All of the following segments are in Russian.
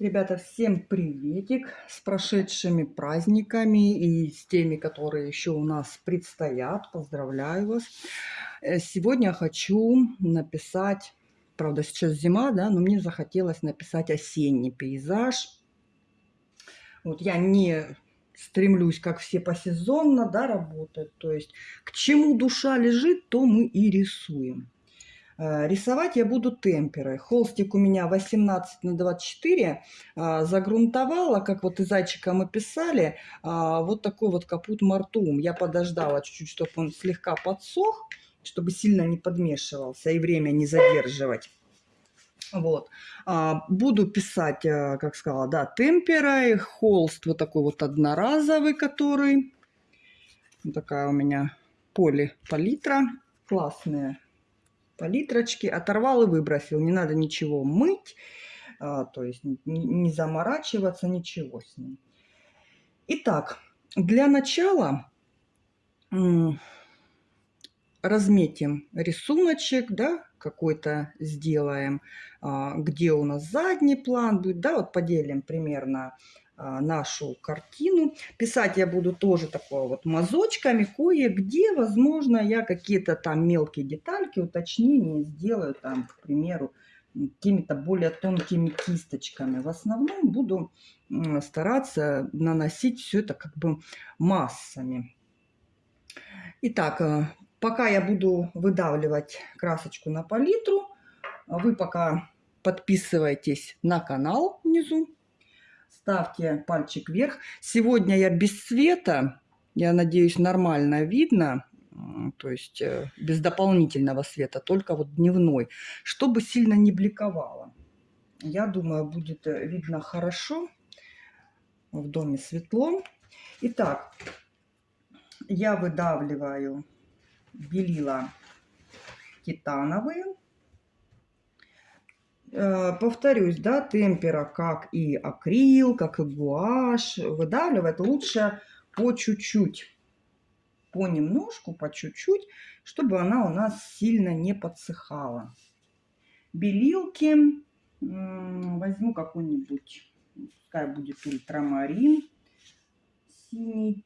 Ребята, всем приветик с прошедшими праздниками и с теми, которые еще у нас предстоят. Поздравляю вас. Э, сегодня хочу написать, правда сейчас зима, да, но мне захотелось написать осенний пейзаж. Вот я не стремлюсь, как все посезонно, да, работать. То есть к чему душа лежит, то мы и рисуем. Э, рисовать я буду темперой. Холстик у меня 18 на 24. А, загрунтовала, как вот и зайчика мы писали, а, вот такой вот капут мартум. Я подождала чуть-чуть, чтобы он слегка подсох, чтобы сильно не подмешивался и время не задерживать. Вот. А, буду писать, э, как сказала, да, темперой. Холст вот такой вот одноразовый, который. Вот такая у меня поли палитра. Классная палитрочки, оторвал и выбросил. Не надо ничего мыть, а, то есть не, заморачиваться, ничего с ним. Итак, для начала разметим рисуночек, да, какой-то сделаем, а, где у нас задний план будет, да, вот поделим примерно нашу картину. Писать я буду тоже такое вот мазочками. Кое-где, возможно, я какие-то там мелкие детальки, уточнения сделаю там, к примеру, какими-то более тонкими кисточками. В основном буду стараться наносить все это как бы массами. Итак, э, пока я буду выдавливать красочку на палитру, вы пока подписывайтесь на канал внизу ставьте пальчик вверх. Сегодня я без света, я надеюсь, нормально видно, то есть э, без дополнительного света, только вот дневной, чтобы сильно не бликовало. Я думаю, будет э, видно хорошо. В доме светло. Итак, я выдавливаю белила титановые. Э, повторюсь, да, темпера, как и акрил, как и гуашь, выдавливать лучше по чуть-чуть, понемножку, по чуть-чуть, чтобы она у нас сильно не подсыхала. Белилки возьму какой-нибудь, пускай будет ультрамарин синий.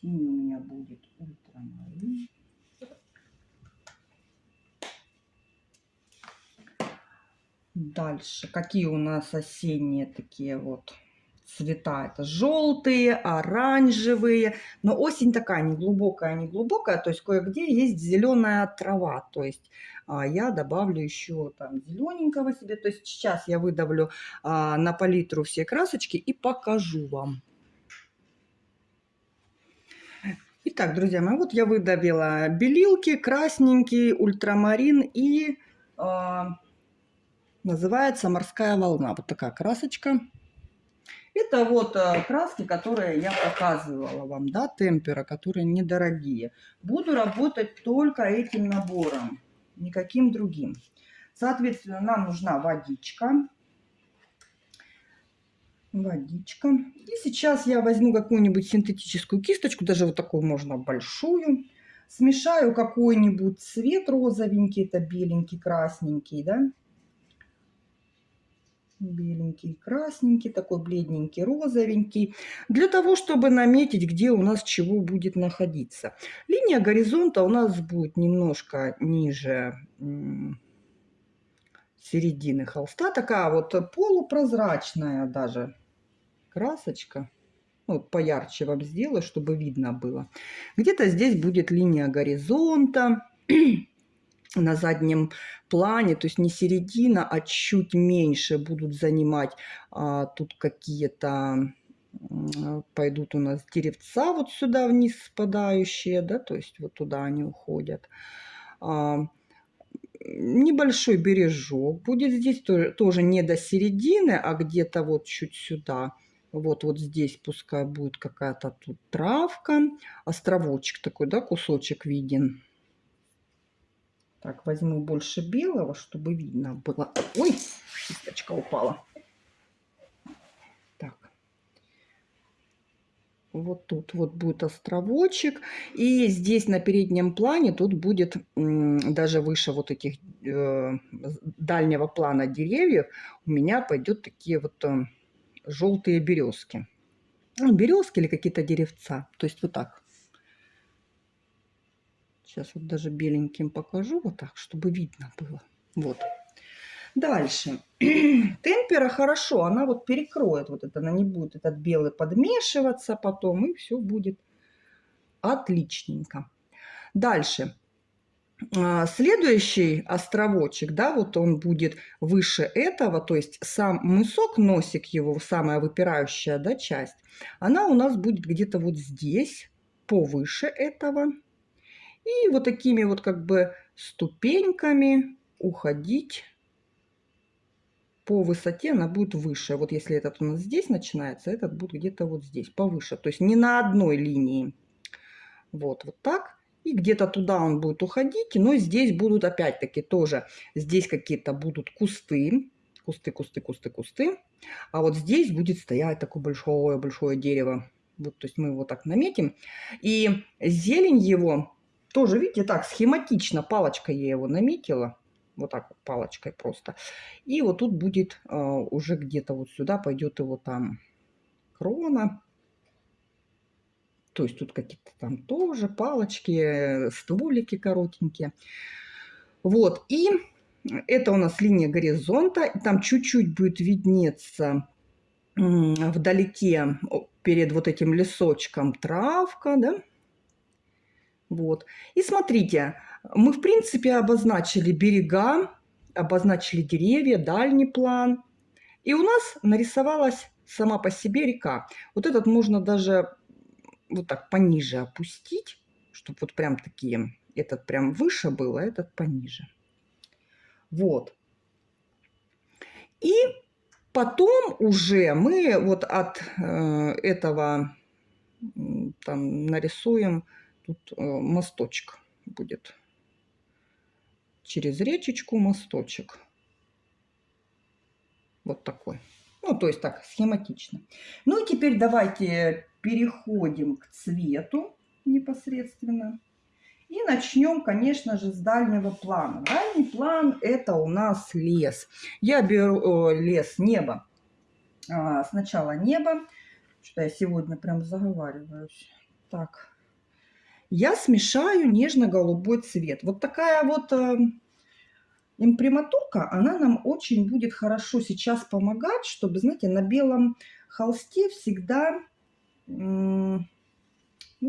Синий у меня будет ультрамарин. Дальше, какие у нас осенние такие вот цвета? Это желтые, оранжевые. Но осень такая не глубокая, не глубокая. То есть кое-где есть зеленая трава. То есть а, я добавлю еще там зелененького себе. То есть сейчас я выдавлю а, на палитру все красочки и покажу вам. Итак, друзья мои, вот я выдавила белилки, красненький, ультрамарин и... А, Называется «Морская волна». Вот такая красочка. Это вот э, краски, которые я показывала вам, да, темпера, которые недорогие. Буду работать только этим набором, никаким другим. Соответственно, нам нужна водичка. Водичка. И сейчас я возьму какую-нибудь синтетическую кисточку, даже вот такую можно большую. Смешаю какой-нибудь цвет розовенький, это беленький, красненький, да беленький, красненький, такой бледненький, розовенький, для того, чтобы наметить, где у нас чего будет находиться. Линия горизонта у нас будет немножко ниже середины холста, такая вот полупрозрачная даже красочка. Вот поярче вам сделаю, чтобы видно было. Где-то здесь будет линия горизонта на заднем плане, то есть не середина, а чуть меньше будут занимать а, тут какие-то пойдут у нас деревца вот сюда вниз спадающие, да, то есть вот туда они уходят. А, небольшой бережок будет здесь, тоже, тоже не до середины, а где-то вот чуть сюда. Вот, вот здесь пускай будет какая-то тут травка, островочек такой, да, кусочек виден. Так, возьму больше белого, чтобы видно было. Ой, кисточка упала. Так. Вот тут вот будет островочек. И здесь на переднем плане тут будет даже выше вот этих э, дальнего плана деревьев у меня пойдет такие вот э, желтые березки. Ну, березки или какие-то деревца. То есть вот так. Сейчас вот даже беленьким покажу вот так, чтобы видно было. Вот. Дальше. Темпера хорошо, она вот перекроет вот это, она не будет этот белый подмешиваться потом, и все будет отличненько. Дальше. А, следующий островочек, да, вот он будет выше этого, то есть сам мысок, носик его, самая выпирающая, да, часть, она у нас будет где-то вот здесь, повыше этого. И вот такими вот как бы ступеньками уходить по высоте она будет выше. Вот если этот у нас здесь начинается, этот будет где-то вот здесь, повыше. То есть не на одной линии. Вот, вот так. И где-то туда он будет уходить. Но здесь будут опять-таки тоже, здесь какие-то будут кусты. Кусты, кусты, кусты, кусты. А вот здесь будет стоять такое большое-большое дерево. Вот, то есть мы его так наметим. И зелень его тоже, видите, так схематично, палочкой я его наметила вот так вот палочкой просто. И вот тут будет э, уже где-то вот сюда пойдет его там крона. То есть тут какие-то там тоже палочки, стволики коротенькие. Вот, и это у нас линия горизонта. Там чуть-чуть будет виднеться вдалеке перед вот этим лесочком травка, да. Вот. И смотрите, мы, в принципе, обозначили берега, обозначили деревья, дальний план. И у нас нарисовалась сама по себе река. Вот этот можно даже вот так пониже опустить, чтобы вот прям такие, этот прям выше был, а этот пониже. Вот. И потом уже мы вот от э, этого там нарисуем тут э, мосточек будет через речечку мосточек. Вот такой. Ну, то есть так, схематично. Ну и теперь давайте переходим к цвету непосредственно. И начнем, конечно же, с дальнего плана. Дальний план – это у нас лес. Я беру о, лес, небо. А, сначала небо. Что я сегодня прям заговариваюсь. Так, я смешаю нежно-голубой цвет. Вот такая вот э, имприматурка, она нам очень будет хорошо сейчас помогать, чтобы, знаете, на белом холсте всегда, ну,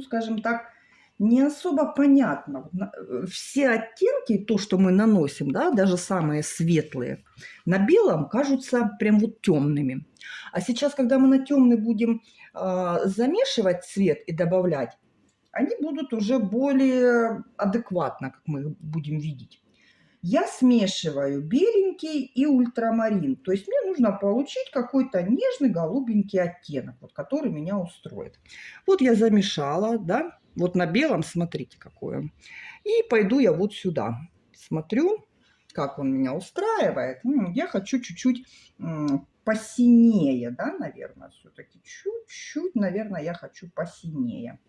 скажем так, не особо понятно. Э, все оттенки, то, что мы наносим, да, даже самые светлые, на белом кажутся прям вот темными. А сейчас, когда мы на темный будем э, замешивать цвет и добавлять, они будут уже более адекватно, как мы их будем видеть. Я смешиваю беленький и ультрамарин. То есть мне нужно получить какой-то нежный голубенький оттенок, вот, который меня устроит. Вот я замешала, да, вот на белом, смотрите, какой он. И пойду я вот сюда. Смотрю, как он меня устраивает. Я хочу чуть-чуть посинее, да, наверное, все-таки. Чуть-чуть, наверное, я хочу посинее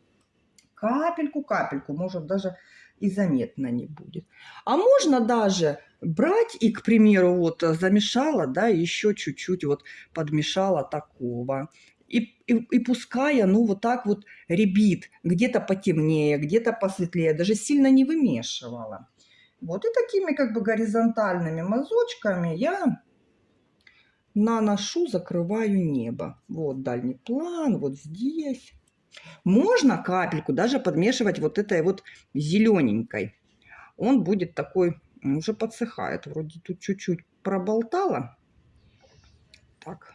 капельку-капельку, может даже и заметно не будет. А можно даже брать и, к примеру, вот замешала, да, еще чуть-чуть вот подмешала такого. И, и, и пускай ну вот так вот ребит, где-то потемнее, где-то посветлее, даже сильно не вымешивала. Вот и такими как бы горизонтальными мазочками я наношу, закрываю небо. Вот дальний план, вот здесь. Можно капельку даже подмешивать вот этой вот зелененькой. Он будет такой, уже подсыхает. Вроде тут чуть-чуть проболтала. Так.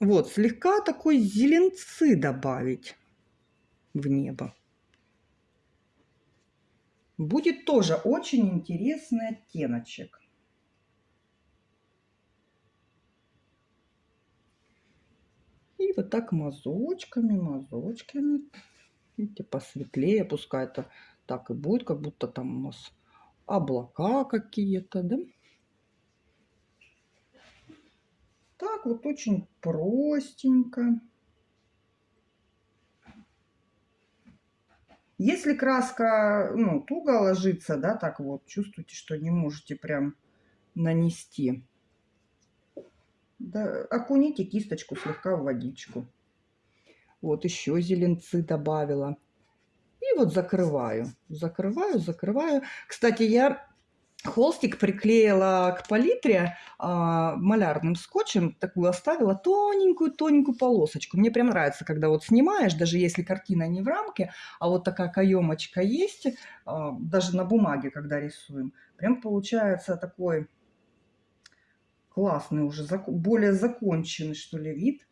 Вот, слегка такой зеленцы добавить в небо. Будет тоже очень интересный оттеночек. И вот так мазочками, мазочками. Видите, посветлее, пускай это так и будет, как будто там у нас облака какие-то, да? Так вот очень простенько. Если краска ну, туго ложится, да, так вот, чувствуете, что не можете прям нанести да, окуните кисточку слегка в водичку. Вот еще зеленцы добавила. И вот закрываю, закрываю, закрываю. Кстати, я холстик приклеила к палитре а, малярным скотчем, такую оставила тоненькую-тоненькую полосочку. Мне прям нравится, когда вот снимаешь, даже если картина не в рамке, а вот такая каемочка есть, а, даже на бумаге, когда рисуем, прям получается такой классный уже, более законченный, что ли, вид.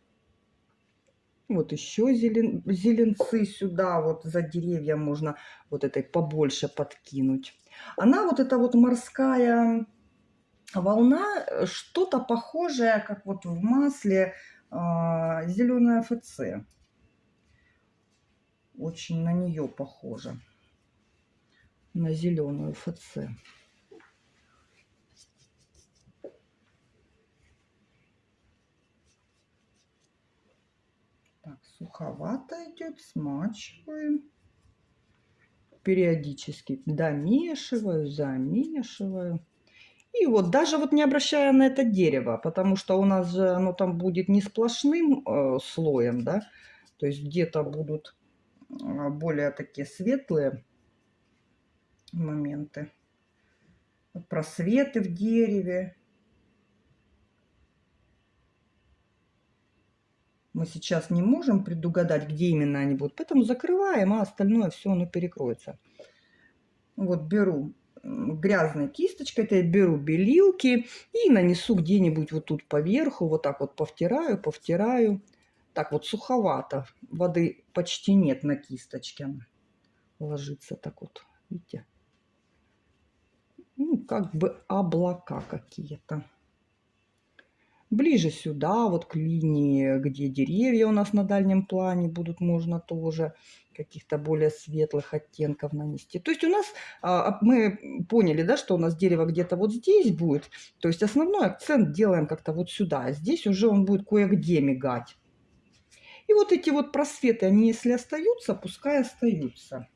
Вот еще зелен, зеленцы сюда, вот за деревья можно вот этой побольше подкинуть. Она вот эта вот морская волна, э, что-то похожее, как вот в масле а, зеленая ФЦ. Очень на нее похоже. На зеленую ФЦ. Так, суховато идет, смачиваем. Периодически домешиваю, замешиваю. И вот даже вот не обращая на это дерево, потому что у нас же оно там будет не сплошным э, слоем, да, то есть где-то будут э, более такие светлые моменты, просветы в дереве, мы сейчас не можем предугадать, где именно они будут. Поэтому закрываем, а остальное все оно перекроется. Вот беру грязной кисточкой, это я беру белилки и нанесу где-нибудь вот тут поверху, вот так вот повтираю, повтираю. Так вот суховато, воды почти нет на кисточке. Ложится так вот, видите? Ну, как бы облака какие-то ближе сюда, вот к линии, где деревья у нас на дальнем плане будут, можно тоже каких-то более светлых оттенков нанести. То есть у нас, а, мы поняли, да, что у нас дерево где-то вот здесь будет. То есть основной акцент делаем как-то вот сюда. А здесь уже он будет кое-где мигать. И вот эти вот просветы, они если остаются, пускай остаются.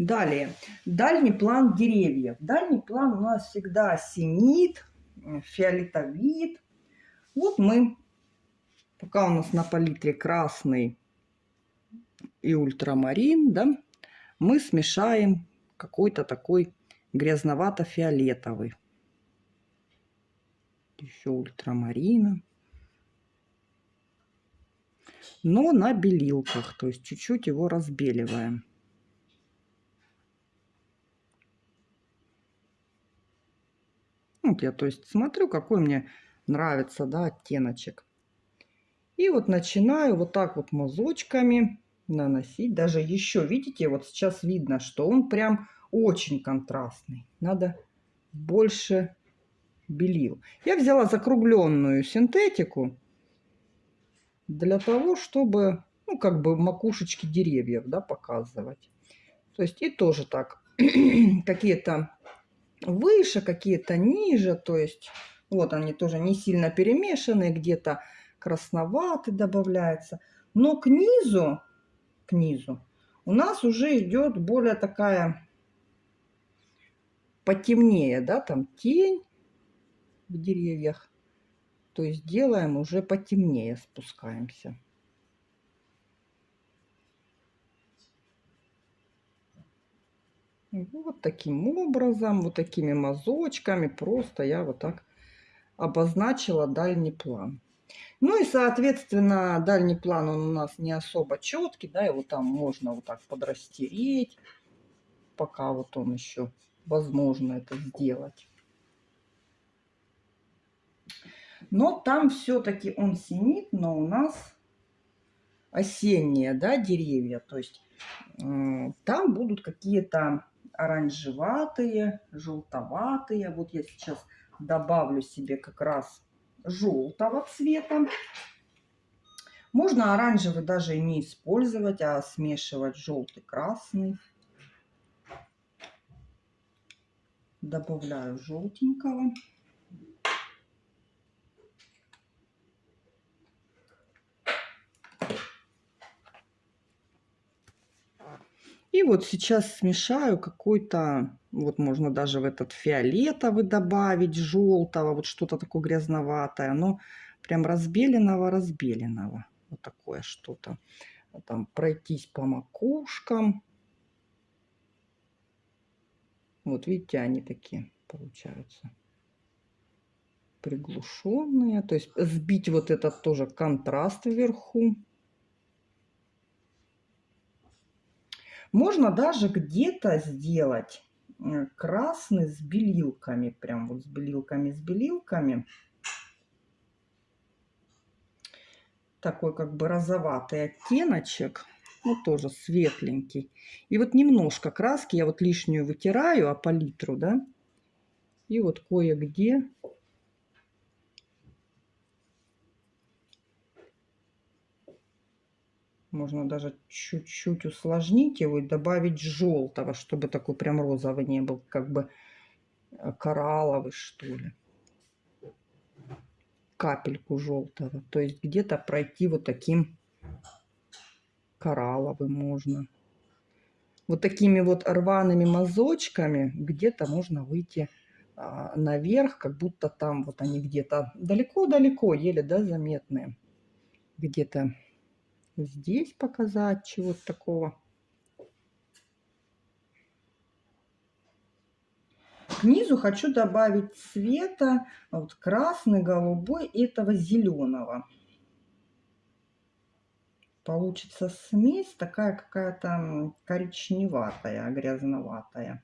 Далее, дальний план деревьев. Дальний план у нас всегда синит, фиолетовит. Вот мы, пока у нас на палитре красный и ультрамарин, да, мы смешаем какой-то такой грязновато-фиолетовый. Еще ультрамарина. Но на белилках, то есть чуть-чуть его разбеливаем. Вот я, то есть, смотрю, какой мне нравится, да, оттеночек. И вот начинаю вот так вот мазочками наносить. Даже еще, видите, вот сейчас видно, что он прям очень контрастный. Надо больше белил. Я взяла закругленную синтетику для того, чтобы, ну, как бы макушечки деревьев, да, показывать. То есть и тоже так какие-то выше, какие-то ниже. То есть вот они тоже не сильно перемешаны, где-то красноватый добавляется. Но к низу, к низу у нас уже идет более такая потемнее, да, там тень в деревьях. То есть делаем уже потемнее, спускаемся. Вот таким образом, вот такими мазочками просто я вот так обозначила дальний план. Ну и, соответственно, дальний план он у нас не особо четкий, да, его там можно вот так подрастереть, пока вот он еще возможно это сделать. Но там все-таки он синит, но у нас осенние, да, деревья, то есть там будут какие-то оранжеватые, желтоватые. Вот я сейчас добавлю себе как раз желтого цвета. Можно оранжевый даже не использовать, а смешивать желтый-красный. Добавляю желтенького. Вот сейчас смешаю какой-то, вот можно даже в этот фиолетовый добавить, желтого, вот что-то такое грязноватое. но прям разбеленного-разбеленного. Вот такое что-то. Там пройтись по макушкам. Вот видите, они такие получаются приглушенные. То есть сбить вот этот тоже контраст вверху. Можно даже где-то сделать э, красный с белилками. Прям вот с белилками, с белилками. Такой как бы розоватый оттеночек. Ну, тоже светленький. И вот немножко краски я вот лишнюю вытираю, а палитру, да. И вот кое-где Можно даже чуть-чуть усложнить его и добавить желтого, чтобы такой прям розовый не был, как бы э, коралловый, что ли. Капельку желтого. То есть где-то пройти вот таким коралловым можно. Вот такими вот рваными мазочками где-то можно выйти а, наверх, как будто там вот они где-то далеко-далеко, еле да, заметные. Где-то здесь показать чего-то такого. К хочу добавить цвета вот красный, голубой этого зеленого. Получится смесь такая какая-то коричневатая, грязноватая.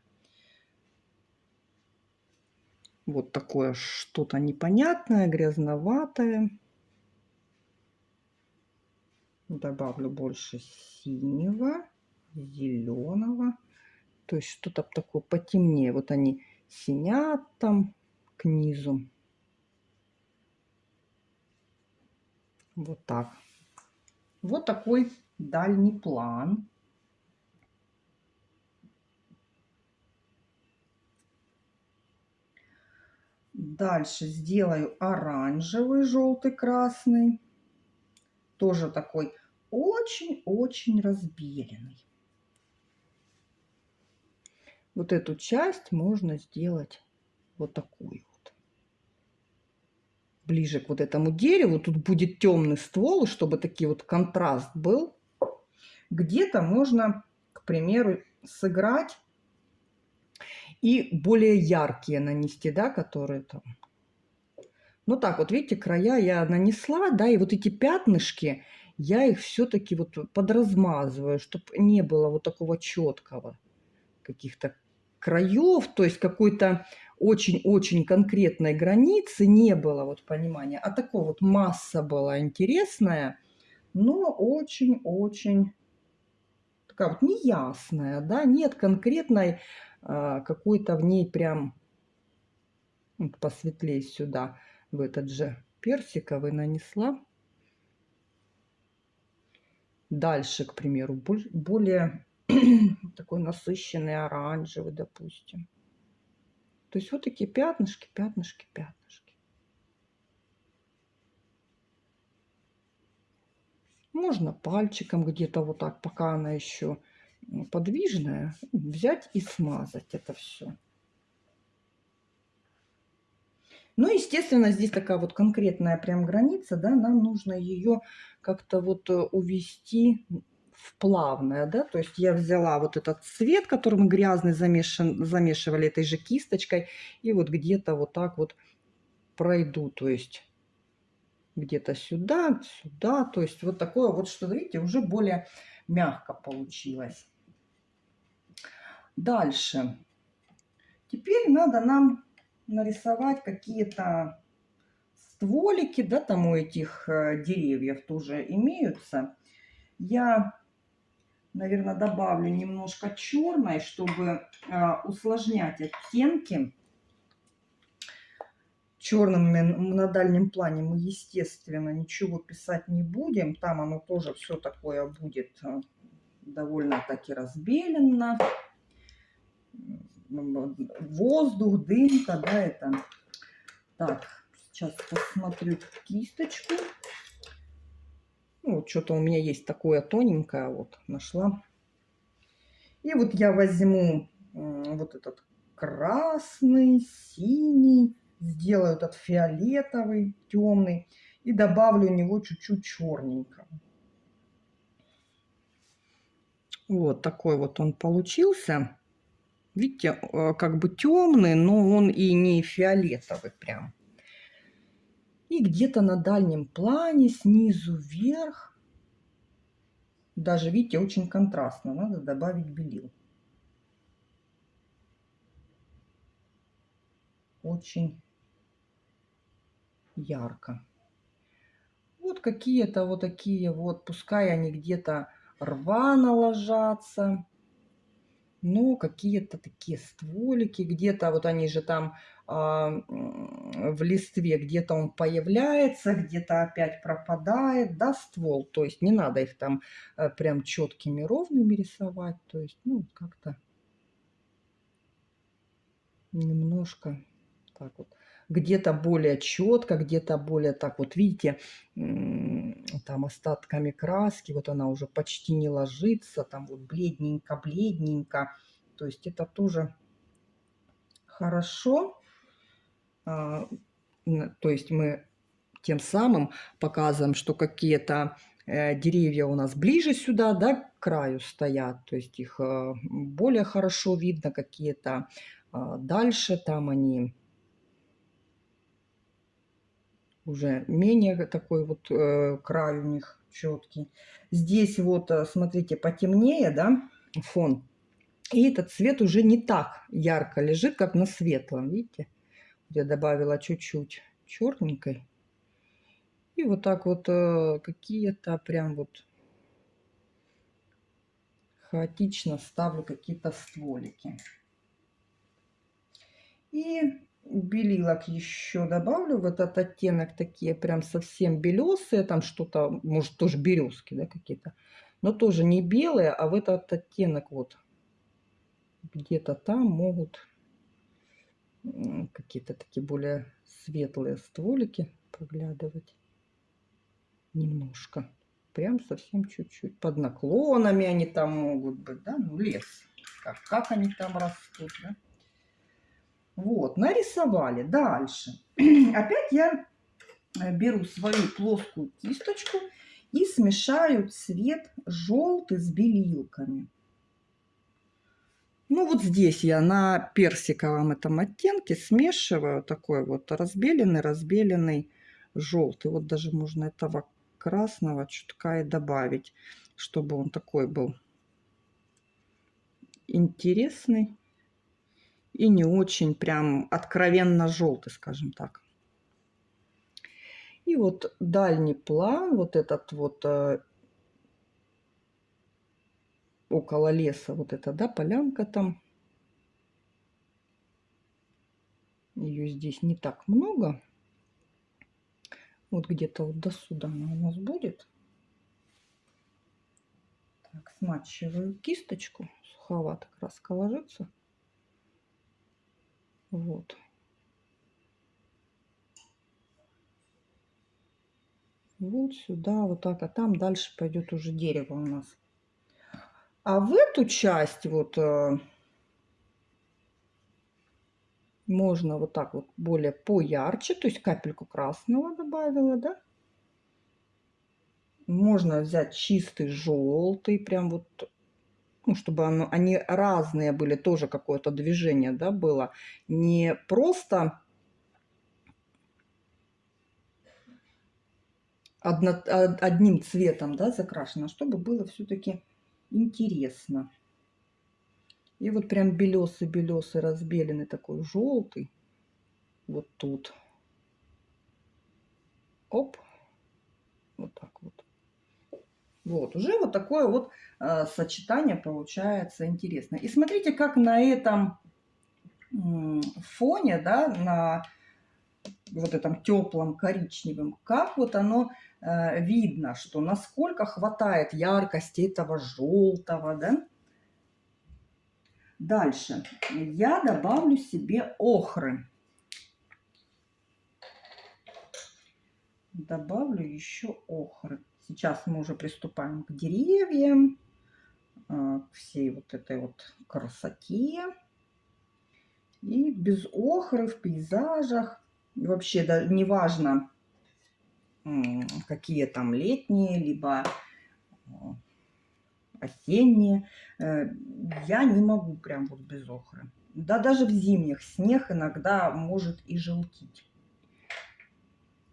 Вот такое что-то непонятное, грязноватое. Добавлю больше синего, зеленого. То есть что-то такое потемнее. Вот они синят там к низу. Вот так. Вот такой дальний план. Дальше сделаю оранжевый, желтый, красный тоже такой очень-очень разбеленный. Вот эту часть можно сделать вот такую вот. Ближе к вот этому дереву. Тут будет темный ствол, чтобы такие вот контраст был. Где-то можно, к примеру, сыграть и более яркие нанести, да, которые там ну так вот, видите, края я нанесла, да, и вот эти пятнышки, я их все-таки вот подразмазываю, чтобы не было вот такого четкого каких-то краев, то есть какой-то очень-очень конкретной границы не было вот понимания, а такой вот масса была интересная, но очень-очень такая вот неясная, да, нет конкретной а, какой-то в ней прям вот посветлее сюда в этот же персиковый нанесла. Дальше, к примеру, более такой насыщенный оранжевый, допустим. То есть вот такие пятнышки, пятнышки, пятнышки. Можно пальчиком где-то вот так, пока она еще подвижная, взять и смазать это все. Ну, естественно, здесь такая вот конкретная прям граница, да, нам нужно ее как-то вот э, увести в плавное, да, то есть я взяла вот этот цвет, который мы грязный замешан, замешивали этой же кисточкой, и вот где-то вот так вот пройду, то есть где-то сюда, сюда, то есть вот такое вот, что, видите, уже более мягко получилось. Дальше. Теперь надо нам нарисовать какие-то стволики, да, там у этих э, деревьев тоже имеются. Я, наверное, добавлю немножко черной, чтобы э, усложнять оттенки. Черным на дальнем плане мы, естественно, ничего писать не будем. Там оно тоже все такое будет э, довольно-таки разбелено воздух, дымка, да, это. Так, сейчас посмотрю кисточку. Ну, вот что-то у меня есть такое тоненькое, вот, нашла. И вот я возьму вот этот красный, синий, сделаю этот фиолетовый, темный и добавлю у него чуть-чуть черненького. Вот такой вот он получился. Видите, э, как бы темный, но он и не фиолетовый прям. И где-то на дальнем плане, снизу вверх, даже, видите, очень контрастно, надо добавить белил. Очень ярко. Вот какие-то вот такие вот, пускай они где-то рвано ложатся, но какие-то такие стволики, где-то вот они же там а, в листве, где-то он появляется, где-то опять пропадает, да, ствол. То есть не надо их там а, прям четкими ровными рисовать, то есть, ну, как-то немножко так вот где-то более четко, где-то более так вот, видите, там остатками краски, вот она уже почти не ложится, там вот бледненько-бледненько. То есть это тоже хорошо. А, то есть мы тем самым показываем, что какие-то э, деревья у нас ближе сюда, да, к краю стоят, то есть их э, более хорошо видно, какие-то а, дальше, там они уже менее такой вот э, край у них четкий. Здесь вот, э, смотрите, потемнее, да, фон. И этот цвет уже не так ярко лежит, как на светлом, видите? Я добавила чуть-чуть черненькой. И вот так вот э, какие-то прям вот хаотично ставлю какие-то стволики. И белилок еще добавлю в этот оттенок, такие прям совсем белесые, там что-то, может тоже березки, да, какие-то, но тоже не белые, а в этот оттенок вот где-то там могут какие-то такие более светлые стволики проглядывать немножко. Прям совсем чуть-чуть. Под наклонами они там могут быть, да, ну лес. Как, как они там растут, да. Вот, нарисовали. Дальше. Опять я э, беру свою плоскую кисточку и смешаю цвет желтый с белилками. Ну вот здесь я на персиковом этом оттенке смешиваю такой вот разбеленный, разбеленный желтый. Вот даже можно этого красного чутка и добавить, чтобы он такой был интересный и не очень прям откровенно желтый, скажем так. И вот дальний план, вот этот вот э, около леса, вот эта, да, полянка там. Ее здесь не так много. Вот где-то вот до сюда она у нас будет. Так, смачиваю кисточку. Суховато краска ложится. Вот. Вот сюда, вот так, а там дальше пойдет уже дерево у нас. А в эту часть вот э, можно вот так вот более поярче, то есть капельку красного добавила, да? Можно взять чистый желтый, прям вот ну, чтобы оно, они разные были, тоже какое-то движение, да, было. Не просто одно, одним цветом, да, закрашено, а чтобы было все-таки интересно. И вот прям белесый-белесый, разбеленный такой желтый. Вот тут. Оп. Вот так вот. Вот, уже вот такое вот э, сочетание получается интересно. И смотрите, как на этом фоне, да, на вот этом теплом коричневом, как вот оно э, видно, что насколько хватает яркости этого желтого, да. Дальше я добавлю себе охры. Добавлю еще охры. Сейчас мы уже приступаем к деревьям. а, к всей вот этой вот красоте. И без охры в пейзажах. И вообще, да, неважно, какие там летние, либо а, осенние. Э, я не могу прям вот без охры. Да даже в зимних снег иногда может и желтить.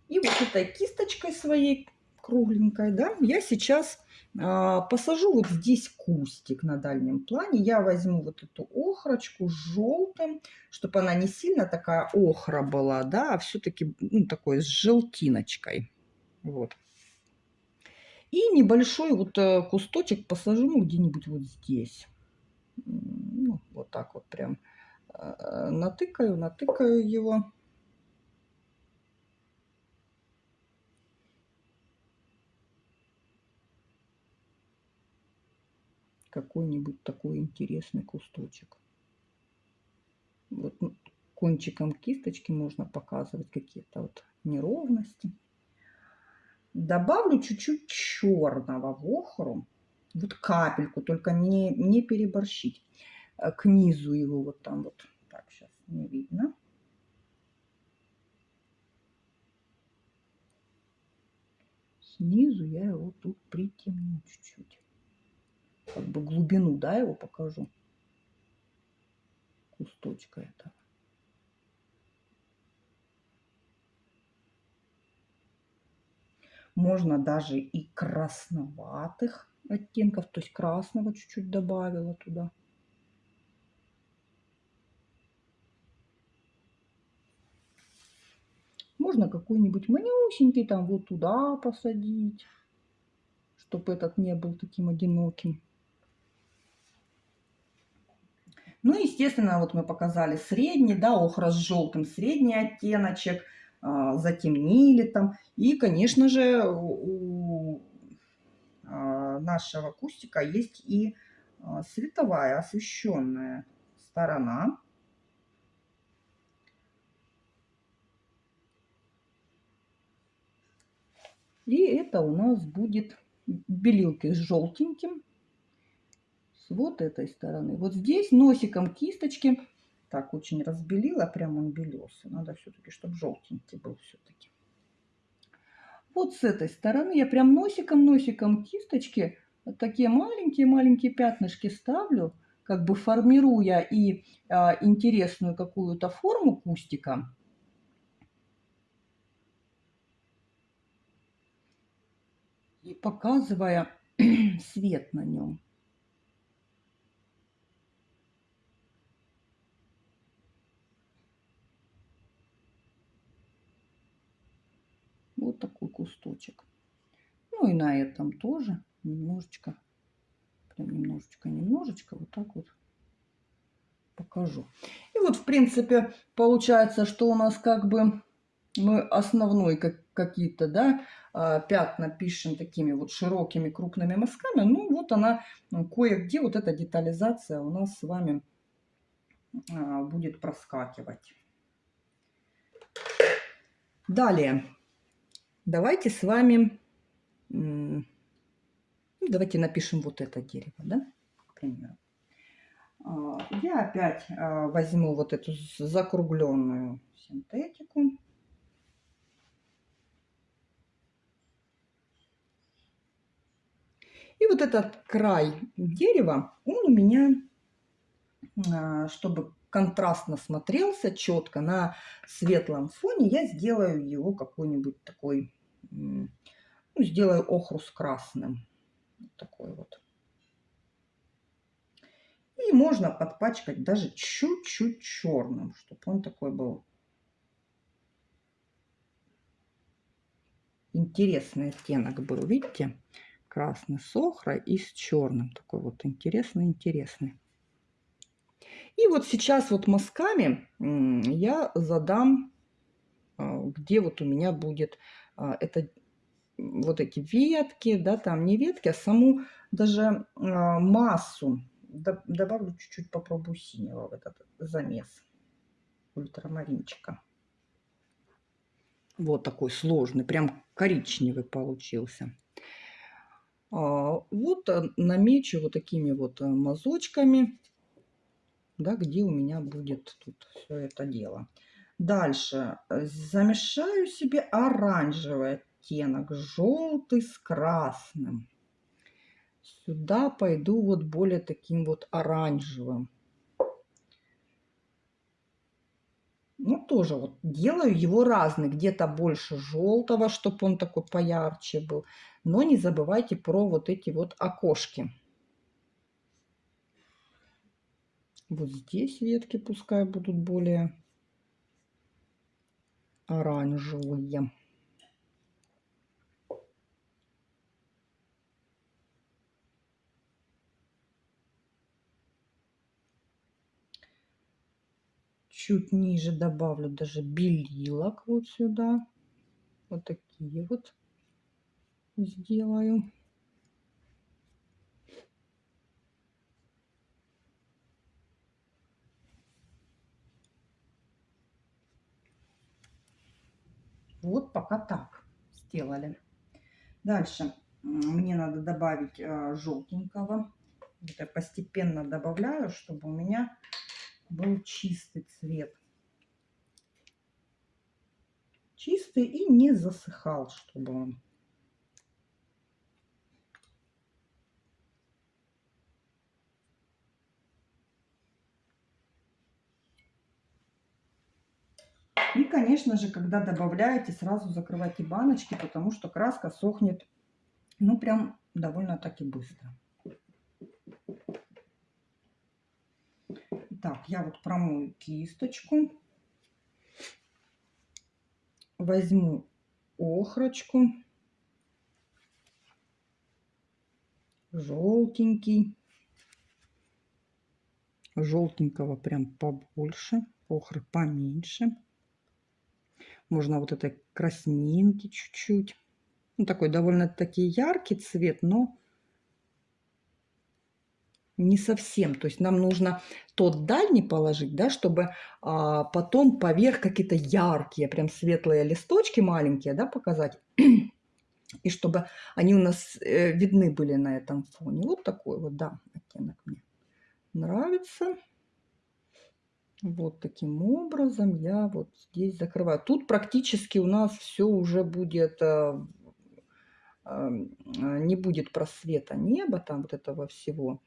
И вот этой кисточкой своей кругленькой, да, я сейчас а, посажу вот здесь кустик на дальнем плане. Я возьму вот эту охрочку с желтым, чтобы она не сильно такая охра была, да, а все-таки ну, такой с желтиночкой. Вот. И небольшой вот э, кусточек посажу ну, где-нибудь вот здесь. Ну, вот так вот прям э, натыкаю, натыкаю его. Какой-нибудь такой интересный кусточек. Вот кончиком кисточки можно показывать какие-то вот неровности. Добавлю чуть-чуть черного в охру. Вот капельку, только не, не переборщить. Э, к низу его вот там вот. Так, сейчас не видно. Снизу я его тут притемню чуть-чуть. Как бы глубину, да, его покажу. Кусточка этого. Можно даже и красноватых оттенков, то есть красного чуть-чуть добавила туда. Можно какой-нибудь манюсенький там вот туда посадить, чтобы этот не был таким одиноким. Ну, естественно, вот мы показали средний, да, охра с желтым, средний оттеночек – а, затемнили там. И, конечно же, у а, нашего кустика есть и а, световая освещенная сторона. И это у нас будет белилки с желтеньким. С вот этой стороны. Вот здесь носиком кисточки так очень разбелила, прям он белесый. Надо все-таки, чтобы желтенький был все-таки. Вот с этой стороны я прям носиком-носиком кисточки вот такие маленькие-маленькие пятнышки ставлю, как бы формируя и а, интересную какую-то форму кустика. И показывая свет на нем. Вот такой кусточек. Ну и на этом тоже немножечко, прям немножечко, немножечко, вот так вот покажу. И вот, в принципе, получается, что у нас как бы мы основной как, какие-то, да, а, пятна пишем такими вот широкими крупными мазками. Ну, вот она, кое-где вот эта детализация у нас с вами а, будет проскакивать. Далее. Давайте с вами, ну, давайте напишем вот это дерево, да, к примеру. А, я опять а, возьму вот эту закругленную синтетику. И вот этот край дерева, он у меня, а, чтобы контрастно смотрелся четко на светлом фоне, я сделаю его какой-нибудь такой, ну, сделаю охру с красным. такой вот. И можно подпачкать даже чуть-чуть черным, чтобы он такой был интересный оттенок был. Видите? Красный с охрой и с черным. Такой вот интересный-интересный. И вот сейчас вот мазками я задам, а, где вот у меня будет а, это вот эти ветки, да, там не ветки, а саму даже а, массу. Добавлю чуть-чуть, попробую синего в этот замес ультрамаринчика. Вот такой сложный, прям коричневый получился. Вот намечу вот такими вот мазочками, да, где у меня будет тут все это дело. Дальше замешаю себе оранжевый оттенок, желтый с красным. Сюда пойду вот более таким вот оранжевым. Ну, тоже вот делаю его разный. Где-то больше желтого, чтобы он такой поярче был. Но не забывайте про вот эти вот окошки. Вот здесь ветки пускай будут более оранжевые. чуть ниже добавлю даже белилок вот сюда. Вот такие вот сделаю. Вот пока так сделали. Дальше мне надо добавить э, желтенького. Это постепенно добавляю, чтобы у меня был чистый цвет. Чистый и не засыхал, чтобы он. И, конечно же, когда добавляете, сразу закрывайте баночки, потому что краска сохнет, ну, прям довольно-таки быстро. Так, я вот промою кисточку. Возьму охрочку. Желтенький. Желтенького прям побольше. Охры поменьше. Можно вот этой краснинки чуть-чуть. Ну, такой довольно-таки яркий цвет, но не совсем. То есть нам нужно тот дальний положить, да, чтобы а, потом поверх какие-то яркие, прям светлые листочки маленькие, да, показать. И чтобы они у нас э, видны были на этом фоне. Вот такой вот, да, оттенок мне нравится. Вот таким образом я вот здесь закрываю. Тут практически у нас все уже будет, э, э, не будет просвета неба, там вот этого всего.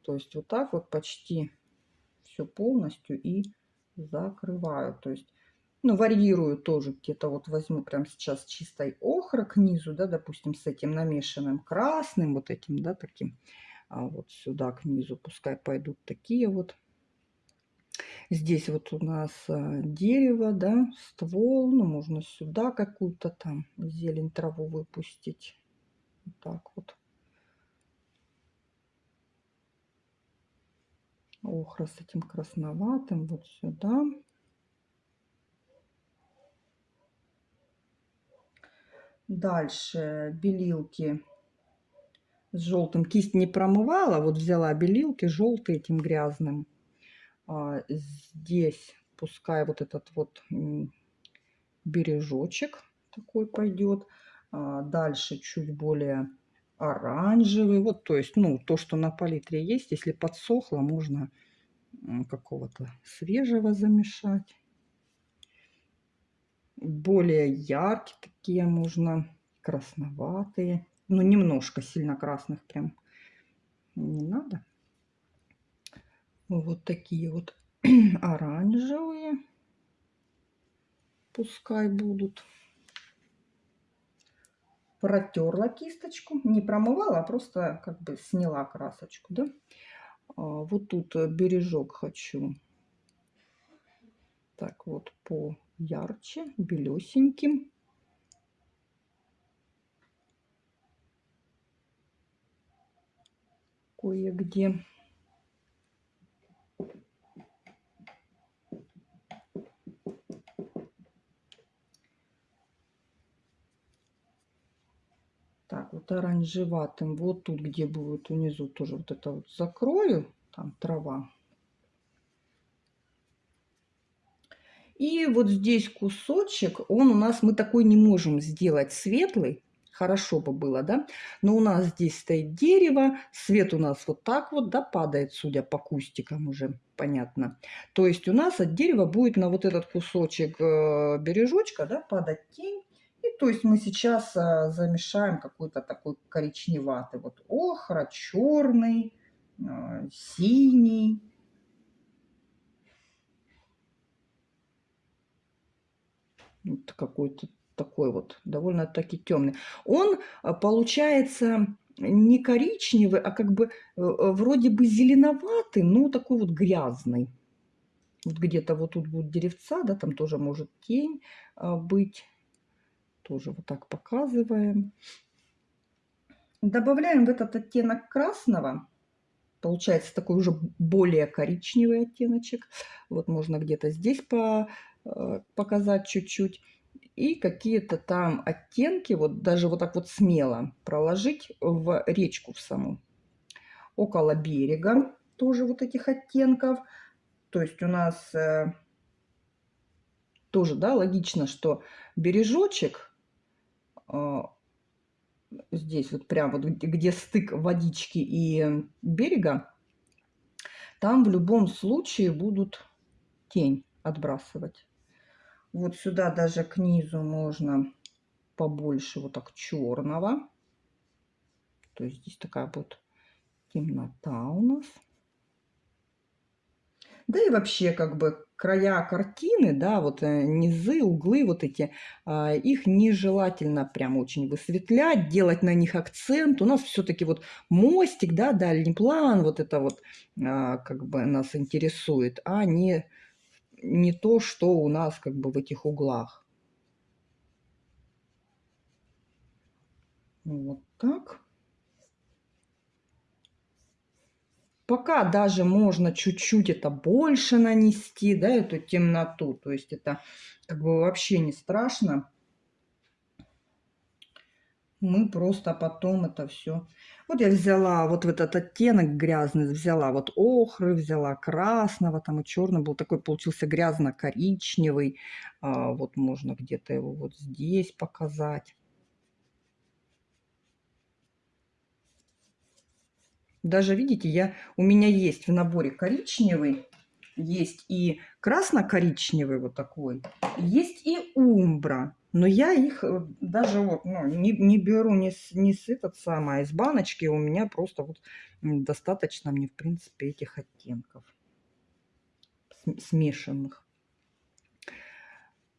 То есть вот так вот почти все полностью и закрываю. То есть, ну, варьирую тоже где-то вот возьму прям сейчас чистой охра к низу, да, допустим, с этим намешанным красным, вот этим, да, таким. А вот сюда к низу пускай пойдут такие вот. Здесь вот у нас а, дерево, да, ствол, ну, можно сюда какую-то там зелень, траву выпустить. Вот так вот. охра с этим красноватым вот сюда. Дальше белилки с желтым. Кисть не промывала, вот взяла белилки желтые этим грязным. А здесь пускай вот этот вот бережочек такой пойдет. А дальше чуть более оранжевый. Вот, то есть, ну, то, что на палитре есть, если подсохло, можно какого-то свежего замешать. Более яркие такие можно, красноватые. Ну, немножко сильно красных прям не надо. Вот такие вот оранжевые пускай будут протерла кисточку, не промывала, а просто как бы сняла красочку, да. А, вот тут бережок хочу. Так вот, по ярче, белесеньким. Кое-где. так вот оранжеватым. Вот тут, где будет внизу, тоже вот это вот закрою. Там трава. И вот здесь кусочек, он у нас, мы такой не можем сделать светлый. хорошо бы было, да? Но у нас здесь стоит дерево, свет у нас вот так вот, да, падает, судя по кустикам уже, понятно. То есть у нас от дерева будет на вот этот кусочек э, бережочка, да, падать тень. То есть мы сейчас э, замешаем какой-то такой коричневатый, вот охра, черный, э, синий. Вот какой-то такой вот, довольно-таки темный. Он а, получается не коричневый, а как бы э, э, вроде бы зеленоватый, но такой вот грязный. Вот где-то вот тут будут деревца, да, там тоже может тень а, быть. Тоже вот так показываем. Добавляем в этот оттенок красного. Получается такой уже более коричневый оттеночек. Вот можно где-то здесь по, э, показать чуть-чуть и какие-то там оттенки, вот даже вот так вот смело проложить в речку в саму. Около берега тоже вот этих оттенков. То есть у нас э, тоже, да, логично, что бережочек здесь вот прям вот где стык водички и берега, там в любом случае будут тень отбрасывать. Вот сюда даже к низу можно побольше вот так черного. То есть здесь такая вот темнота у нас. Да и вообще как бы края картины, да, вот э, низы, углы вот эти, а, их нежелательно прям очень высветлять, делать на них акцент. У нас все-таки вот мостик, да, дальний план, вот это вот а, как бы нас интересует, а не не то, что у нас как бы в этих углах. Вот так. Пока даже можно чуть-чуть это больше нанести, да, эту темноту. То есть это как бы вообще не страшно мы просто потом это все. Вот я взяла вот в этот оттенок грязный, взяла вот охры, взяла красного, там и черный был такой, получился грязно-коричневый. А, вот можно где-то его вот здесь показать. Даже, видите, я, у меня есть в наборе коричневый, есть и красно-коричневый вот такой, есть и умбра. Но я их э, даже вот, ну, не, не беру не с, не с этот самый, а из баночки. У меня просто вот достаточно мне, в принципе, этих оттенков смешанных.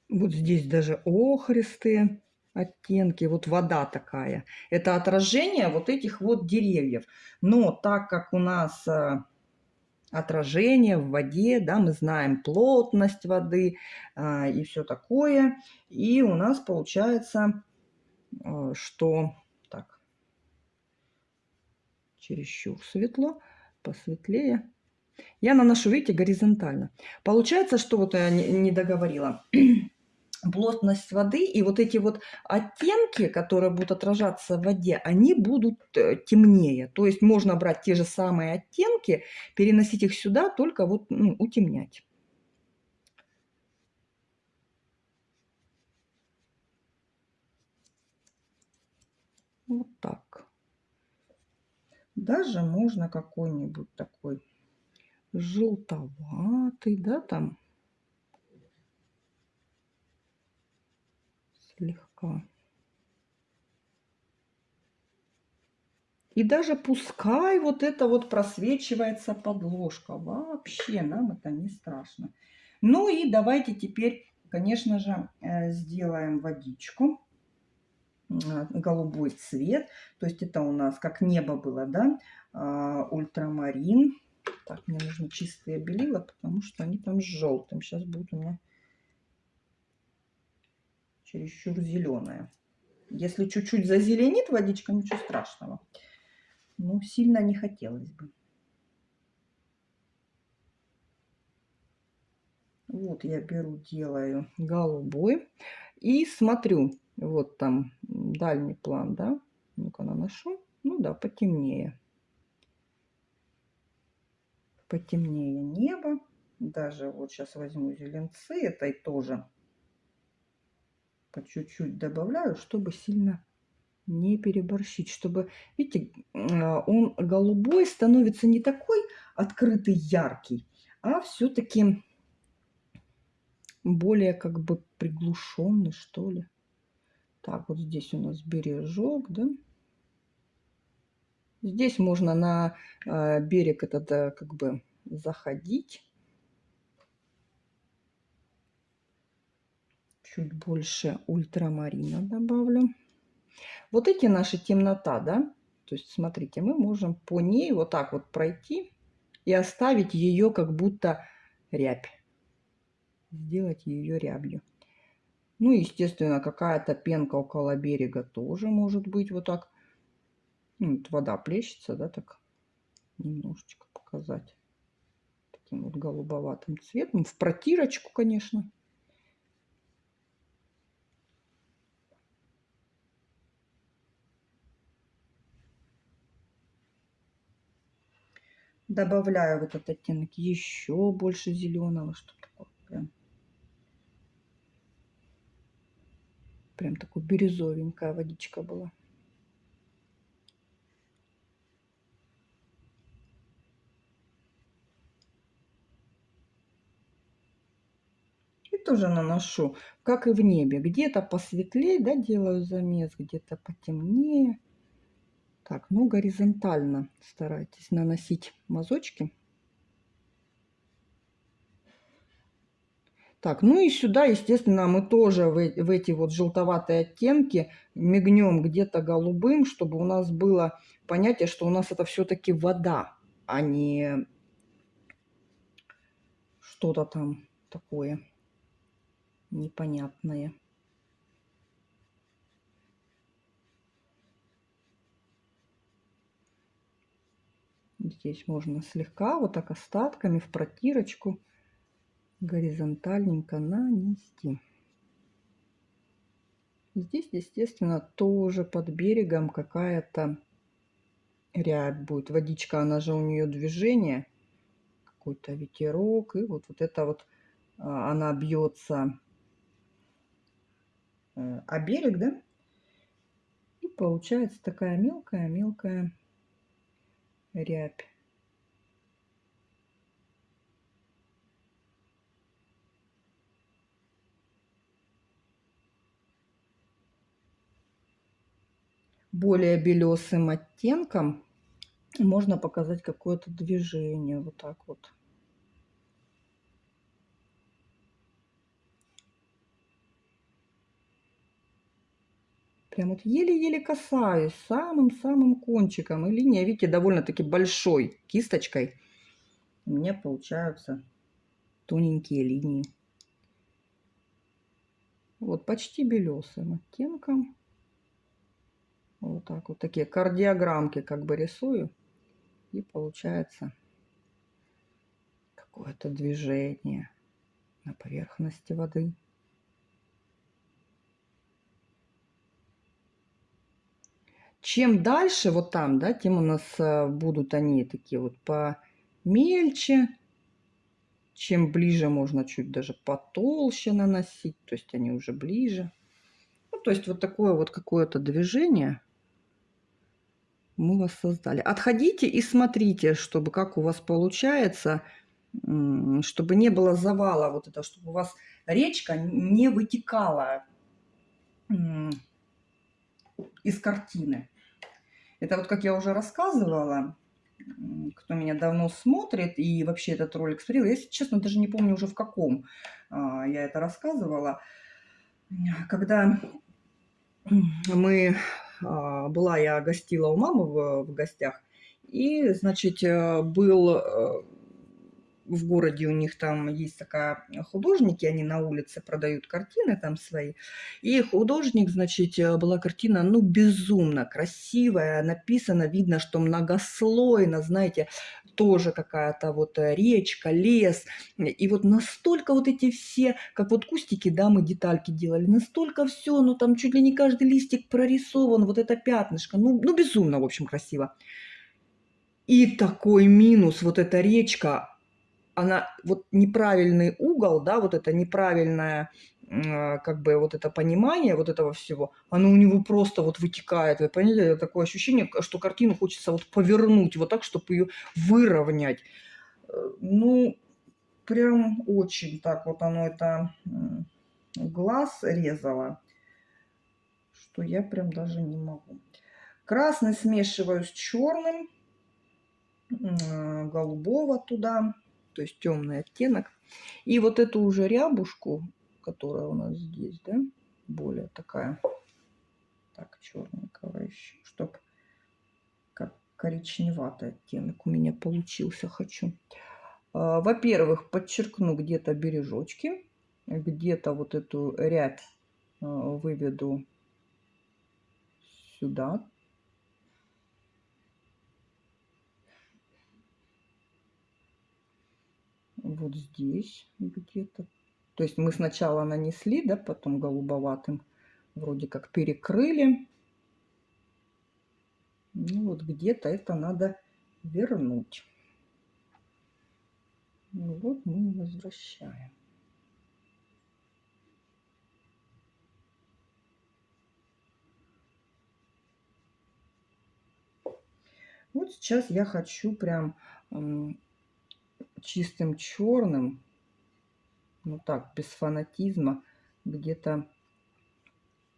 Вот здесь даже охристые оттенки, вот вода такая. Это отражение вот этих вот деревьев. Но так как у нас э, отражение в воде, да, мы знаем плотность воды а, и все такое. И у нас получается, а, что так, чересчур светло, посветлее. Я наношу, видите, горизонтально. Получается, что вот я не договорила плотность воды и вот эти вот оттенки, которые будут отражаться в воде, они будут э, темнее. То есть можно брать те же самые оттенки, переносить их сюда, только вот ну, утемнять. Вот так. Даже можно какой-нибудь такой желтоватый, да, там слегка. И даже пускай вот это вот просвечивается подложка. Вообще нам это не страшно. Ну и давайте теперь, конечно же, э, сделаем водичку. Э, голубой цвет. То есть это у нас как небо было, да? А, ультрамарин. Так, мне нужно чистые белила, потому что они там с желтым. Сейчас будут у меня чересчур зеленая. Если чуть-чуть зазеленит водичка, ничего страшного. Но сильно не хотелось бы. Вот я беру, делаю голубой. И смотрю, вот там дальний план, да. Ну-ка наношу. Ну да, потемнее. Потемнее небо. Даже вот сейчас возьму зеленцы этой тоже по чуть-чуть добавляю, чтобы сильно не переборщить, чтобы, видите, а, он голубой становится не такой открытый, яркий, а все-таки более как бы приглушенный, что ли. Так, вот здесь у нас бережок, да. Здесь можно на э, берег этот э, как бы заходить. Чуть больше ультрамарина добавлю. Вот эти наши темнота, да, то есть смотрите, мы можем по ней вот так вот пройти и оставить ее как будто рябь. Сделать ее рябью. Ну, естественно, какая-то пенка около берега тоже может быть вот так. Ну, вот вода плещется, да, так немножечко показать. Таким вот голубоватым цветом. В протирочку, конечно. Добавляю в этот оттенок еще больше зеленого, чтобы такое прям, прям такой бирюзовенькая водичка была. И тоже наношу, как и в небе. Где-то посветлее, да, делаю замес, где-то потемнее. Так, ну горизонтально старайтесь наносить мазочки. Так, ну и сюда, естественно, мы тоже в, в эти вот желтоватые оттенки мигнем где-то голубым, чтобы у нас было понятие, что у нас это все-таки вода, а не что-то там такое непонятное. Здесь можно слегка вот так остатками в протирочку горизонтальненько нанести. Здесь, естественно, тоже под берегом какая-то рябь будет. Водичка, она же у нее движение, какой-то ветерок. И вот, вот это вот а, она бьется э, о берег, да? И получается такая мелкая-мелкая рябь. Более белесым оттенком можно показать какое-то движение. Вот так вот прям вот еле-еле касаюсь самым-самым кончиком. И линия, видите, довольно-таки большой кисточкой. У меня получаются тоненькие линии. Вот почти белесым оттенком. Вот так вот такие кардиограммки как бы рисую. И получается какое-то движение на поверхности воды. Чем дальше вот там, да, тем у нас э, будут они такие вот помельче. Чем ближе можно чуть даже потолще наносить, то есть они уже ближе. Ну, то есть вот такое вот какое-то движение мы вас создали. Отходите и смотрите, чтобы как у вас получается, чтобы не было завала вот это, чтобы у вас речка не вытекала из картины. Это вот, как я уже рассказывала, кто меня давно смотрит и вообще этот ролик смотрел, я, если честно, даже не помню уже в каком а, я это рассказывала. Когда мы, а, была я гостила у мамы в, в гостях, и, значит, э, был э, в городе у них там есть такая художники, они на улице продают картины там свои. И художник, значит, э, была картина, ну, безумно красивая, написано, видно, что многослойно, знаете, тоже какая-то вот э, речка, лес. И вот настолько вот эти все, как вот кустики, да, мы детальки делали, настолько все, ну, там чуть ли не каждый листик прорисован, вот это пятнышко, ну, ну безумно, в общем, красиво. И такой минус, вот эта речка, она вот неправильный угол, да, вот это неправильное а, как бы вот это понимание вот этого всего, оно у него просто вот вытекает. Вы поняли? Такое ощущение, что картину хочется вот повернуть вот так, чтобы ее выровнять. Э, ну, прям очень так вот оно это глаз резало, что я прям даже не могу. Красный смешиваю с черным, голубого туда, то есть темный оттенок. И вот эту уже рябушку, которая у нас здесь, да, более такая, так, черненького еще, чтобы как коричневатый оттенок у меня получился, хочу. А, во-первых, подчеркну где-то бережочки, где-то вот эту рябь а, выведу сюда. Вот здесь где-то. То есть мы сначала нанесли, да, потом голубоватым вроде как перекрыли. Ну вот где-то это надо вернуть. Ну вот мы возвращаем. Вот сейчас я хочу прям чистым черным, ну так, без фанатизма, где-то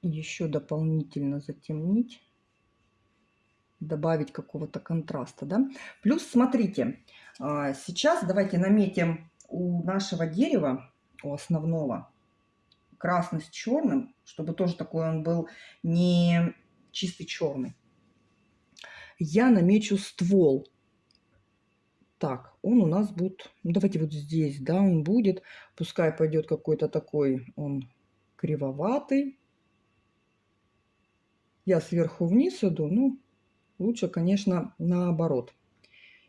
еще дополнительно затемнить, добавить какого-то контраста, да. Плюс, смотрите, а, сейчас давайте наметим у нашего дерева, у основного, красный с черным, чтобы тоже такой он был не чистый черный я намечу ствол. Так, он у нас будет, ну, давайте вот здесь, да, он будет, пускай пойдет какой-то такой, он кривоватый. Я сверху вниз иду, ну, лучше, конечно, наоборот.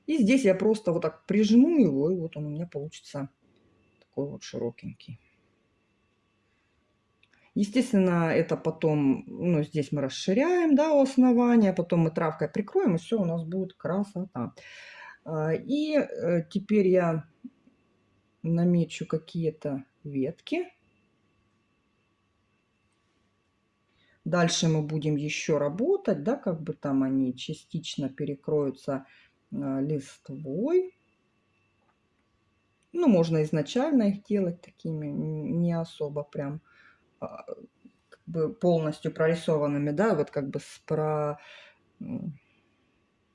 И здесь я просто вот так прижму его, и вот он у меня получится такой вот широкенький. Естественно, это потом, ну, здесь мы расширяем, да, у основания, потом мы травкой прикроем, и все, у нас будет красота. А, и э, теперь я намечу какие-то ветки. Дальше мы будем еще работать, да, как бы там они частично перекроются а, листвой. Ну, можно изначально их делать такими, не особо прям а, как бы полностью прорисованными, да, вот как бы с, про,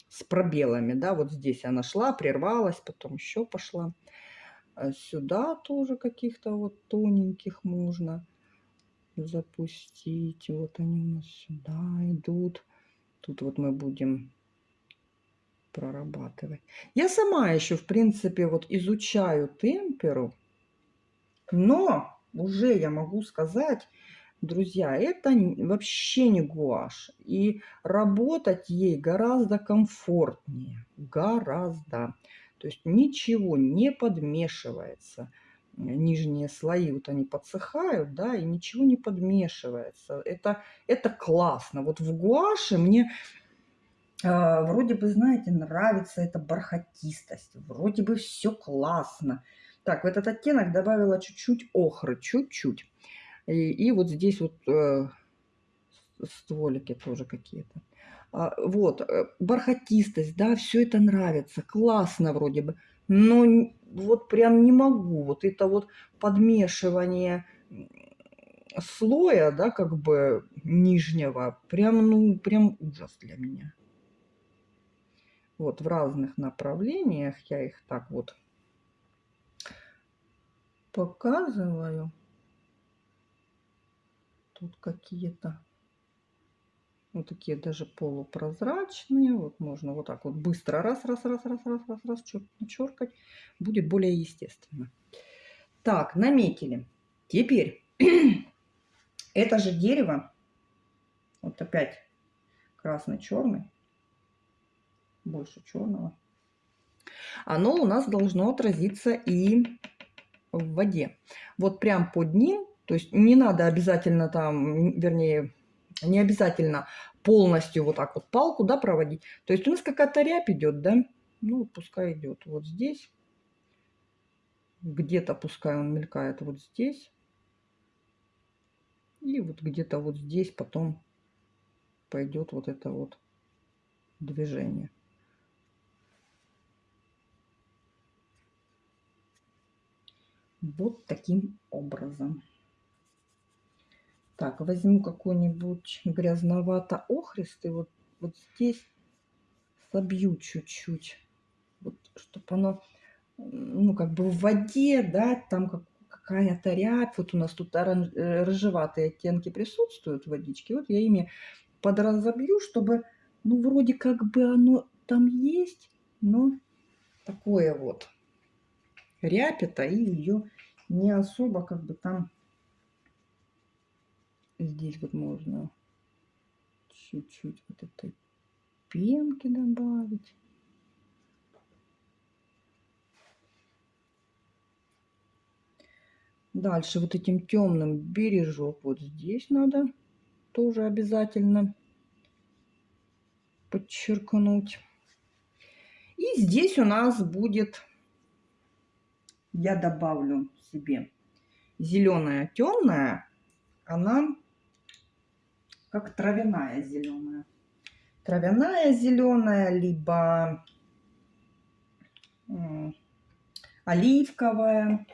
с пробелами, да, вот здесь она шла, прервалась, потом еще пошла. А сюда тоже каких-то вот тоненьких можно запустить. Вот они у нас сюда идут. Тут вот мы будем прорабатывать. Я сама еще, в принципе, вот изучаю темперу, но уже я могу сказать, друзья, это вообще не гуашь. И работать ей гораздо комфортнее. Гораздо. То есть ничего не подмешивается. Нижние слои вот они подсыхают, да, и ничего не подмешивается. Это, это классно. Вот в гуаше мне э, вроде бы, знаете, нравится эта бархатистость. Вроде бы все классно. Так, в этот оттенок добавила чуть-чуть охры, чуть-чуть. И, и вот здесь вот э, стволики тоже какие-то. А, вот, э, бархатистость, да, все это нравится, классно вроде бы. Но вот прям не могу. Вот это вот подмешивание слоя, да, как бы нижнего, прям, ну, прям ужас для меня. Вот в разных направлениях я их так вот показываю. Тут какие-то вот такие даже полупрозрачные. Вот можно вот так вот быстро раз, раз, раз, раз, раз, раз, раз черкать. Будет более естественно. Так, наметили. Теперь это же дерево, вот опять красный-черный, больше черного, оно у нас должно отразиться и в воде. Вот прям под ним, то есть не надо обязательно там, вернее, не обязательно полностью вот так вот палку, да, проводить. То есть у нас какая-то рябь идет, да, ну, пускай идет вот здесь. Где-то пускай он мелькает вот здесь. И вот где-то вот здесь потом пойдет вот это вот движение. Вот таким образом. Так, возьму какой-нибудь грязновато-охристый. Вот, вот здесь собью чуть-чуть. Вот, чтобы оно, ну, как бы в воде, да, там как, какая-то рябь. Вот у нас тут оранж, э, рыжеватые оттенки присутствуют в водичке. Вот я ими подразобью, чтобы, ну, вроде как бы оно там есть, но такое вот рябь это, и ее не особо как бы там здесь вот можно чуть-чуть вот этой пенки добавить. Дальше вот этим темным бережок вот здесь надо тоже обязательно подчеркнуть. И здесь у нас будет, я добавлю себе зеленая темная, она как травяная зеленая. Травяная зеленая, либо оливковая.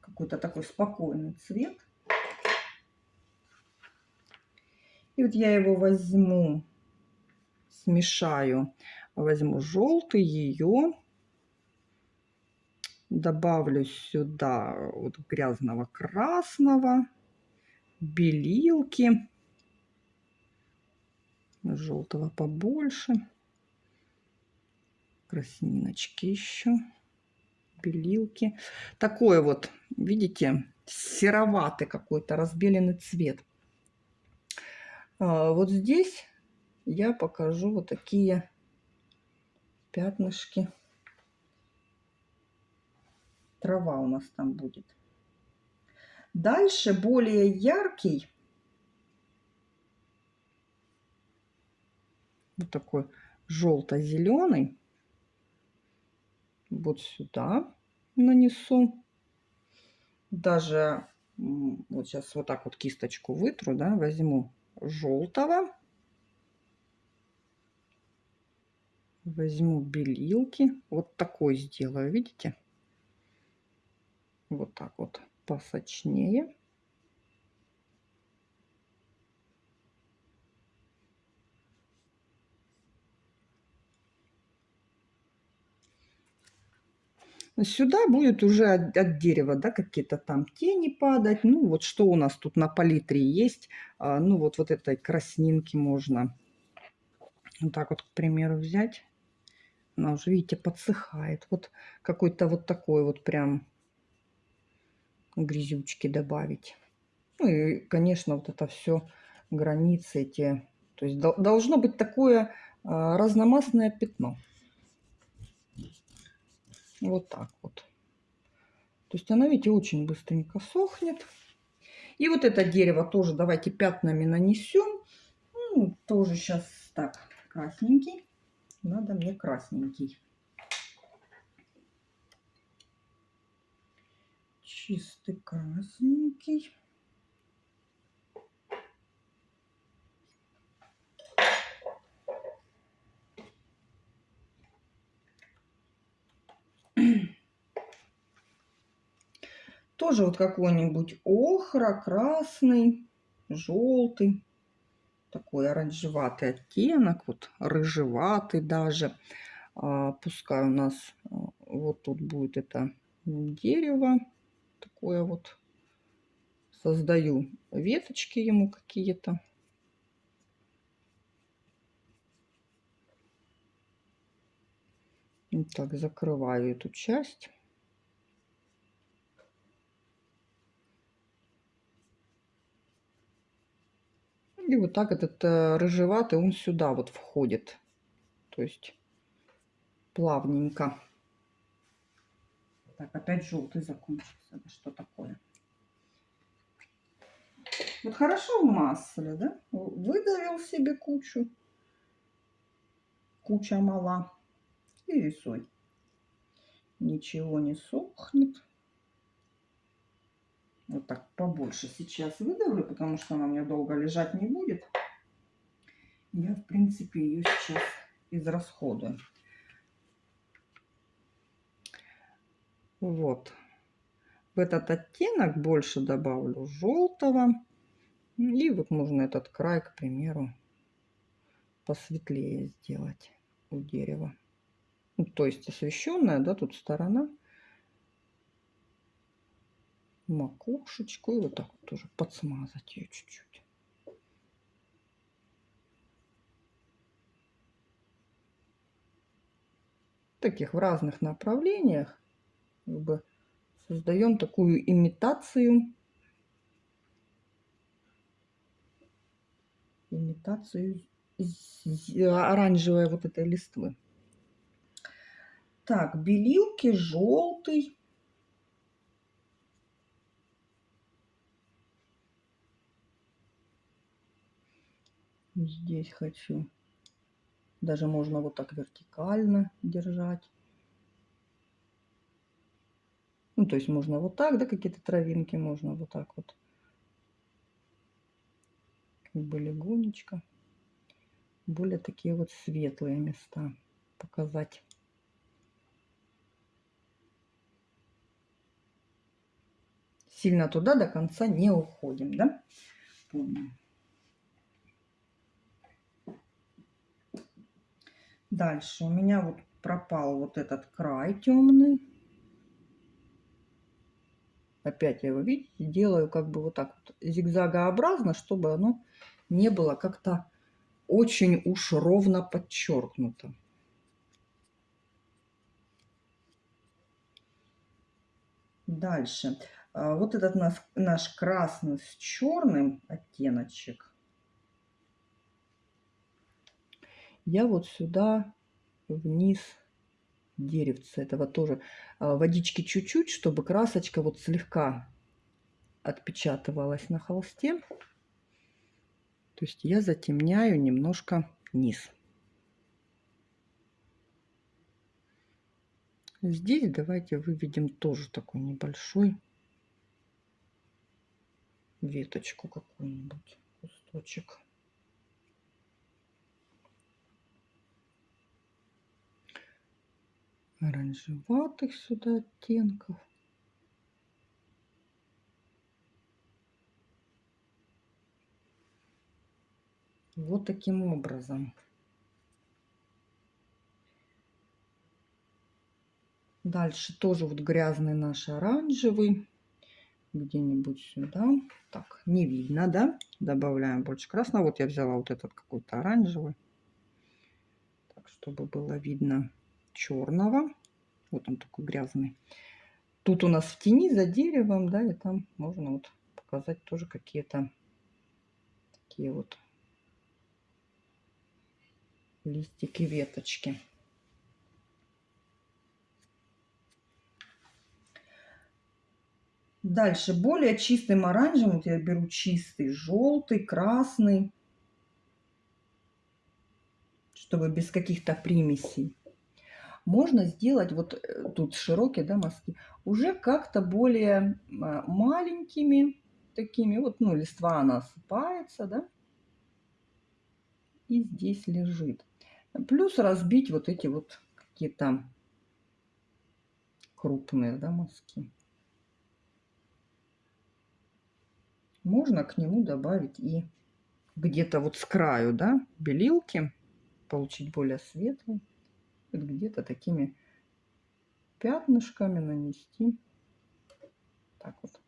Какой-то такой спокойный цвет. И вот я его возьму, смешаю, возьму желтый, ее добавлю сюда вот грязного красного, белилки, желтого побольше, красниночки еще, белилки. Такой вот, видите, сероватый какой-то разбеленный цвет. А, вот здесь я покажу вот такие пятнышки. Трава у нас там будет. Дальше более яркий. Вот такой желто-зеленый. Вот сюда нанесу. Даже вот сейчас вот так вот кисточку вытру, да, возьму желтого. Возьму белилки. Вот такой сделаю, видите? Вот так вот посочнее. Сюда будет уже от, от дерева, да, какие-то там тени падать. Ну, вот что у нас тут на палитре есть. А, ну, вот, вот этой краснинки можно вот так вот, к примеру, взять. Она уже, видите, подсыхает. Вот какой-то вот такой вот прям грязючки добавить. Ну и, конечно, вот это все границы эти. То есть должно быть такое а, разномастное пятно. Вот так вот. То есть она, видите, очень быстренько сохнет. И вот это дерево тоже давайте пятнами нанесем. Ну, тоже сейчас так, красненький. Надо мне красненький. Чистый красненький. Тоже вот какой-нибудь охра, красный, желтый. Такой оранжеватый оттенок, вот рыжеватый даже. А, пускай у нас а, вот тут будет это дерево. Такое вот. Создаю веточки ему какие-то. Так, закрываю эту часть. И вот так этот э, рыжеватый, он сюда вот входит. То есть плавненько. Так, опять желтый закончился. Да что такое? Вот хорошо в масле, да? Выдавил себе кучу. Куча мала. И рисуй. Ничего не сохнет. Вот так побольше сейчас выдавлю, потому что она у меня долго лежать не будет. Я, в принципе, ее сейчас израсходую. Вот. В этот оттенок больше добавлю желтого. И вот можно этот край, к примеру, посветлее сделать у дерева. Ну, то есть освещенная, да, тут сторона. Макушечку и вот так вот тоже подсмазать ее чуть-чуть. Таких в разных направлениях как бы создаем такую имитацию имитацию оранжевой вот этой листвы. Так, белилки, желтый. Здесь хочу. Даже можно вот так вертикально держать. Ну, то есть можно вот так, да, какие-то травинки можно вот так вот. Как бы легонечко. Более такие вот светлые места показать. Сильно туда до конца не уходим, да? Помним. Дальше у меня вот пропал вот этот край темный Опять я его, видите, делаю как бы вот так вот зигзагообразно, чтобы оно не было как-то очень уж ровно подчеркнуто. Дальше. А, вот этот наш, наш красный с черным оттеночек. Я вот сюда вниз деревца этого тоже. А, водички чуть-чуть, чтобы красочка вот слегка отпечатывалась на холсте. То есть я затемняю немножко низ. Здесь давайте выведем тоже такой небольшой веточку какую-нибудь, кусточек. Оранжеватых сюда оттенков. Вот таким образом. Дальше тоже вот грязный наш оранжевый. Где-нибудь сюда. Так, не видно, да? Добавляем больше красного. Вот я взяла вот этот какой-то оранжевый. Так, чтобы было видно черного. Вот он такой грязный. Тут у нас в тени за деревом, да, и там можно вот показать тоже какие-то такие вот листики, веточки. Дальше более чистым оранжевым вот я беру чистый желтый, красный, чтобы без каких-то примесей можно сделать, вот э, тут широкие да, мазки, уже как-то более а, маленькими такими, вот, ну, листва она осыпается, да, и здесь лежит. Плюс разбить вот эти вот какие-то крупные, да, мазки. Можно к нему добавить и где-то вот с краю, да, белилки, получить более светлый где-то такими пятнышками нанести. Так вот.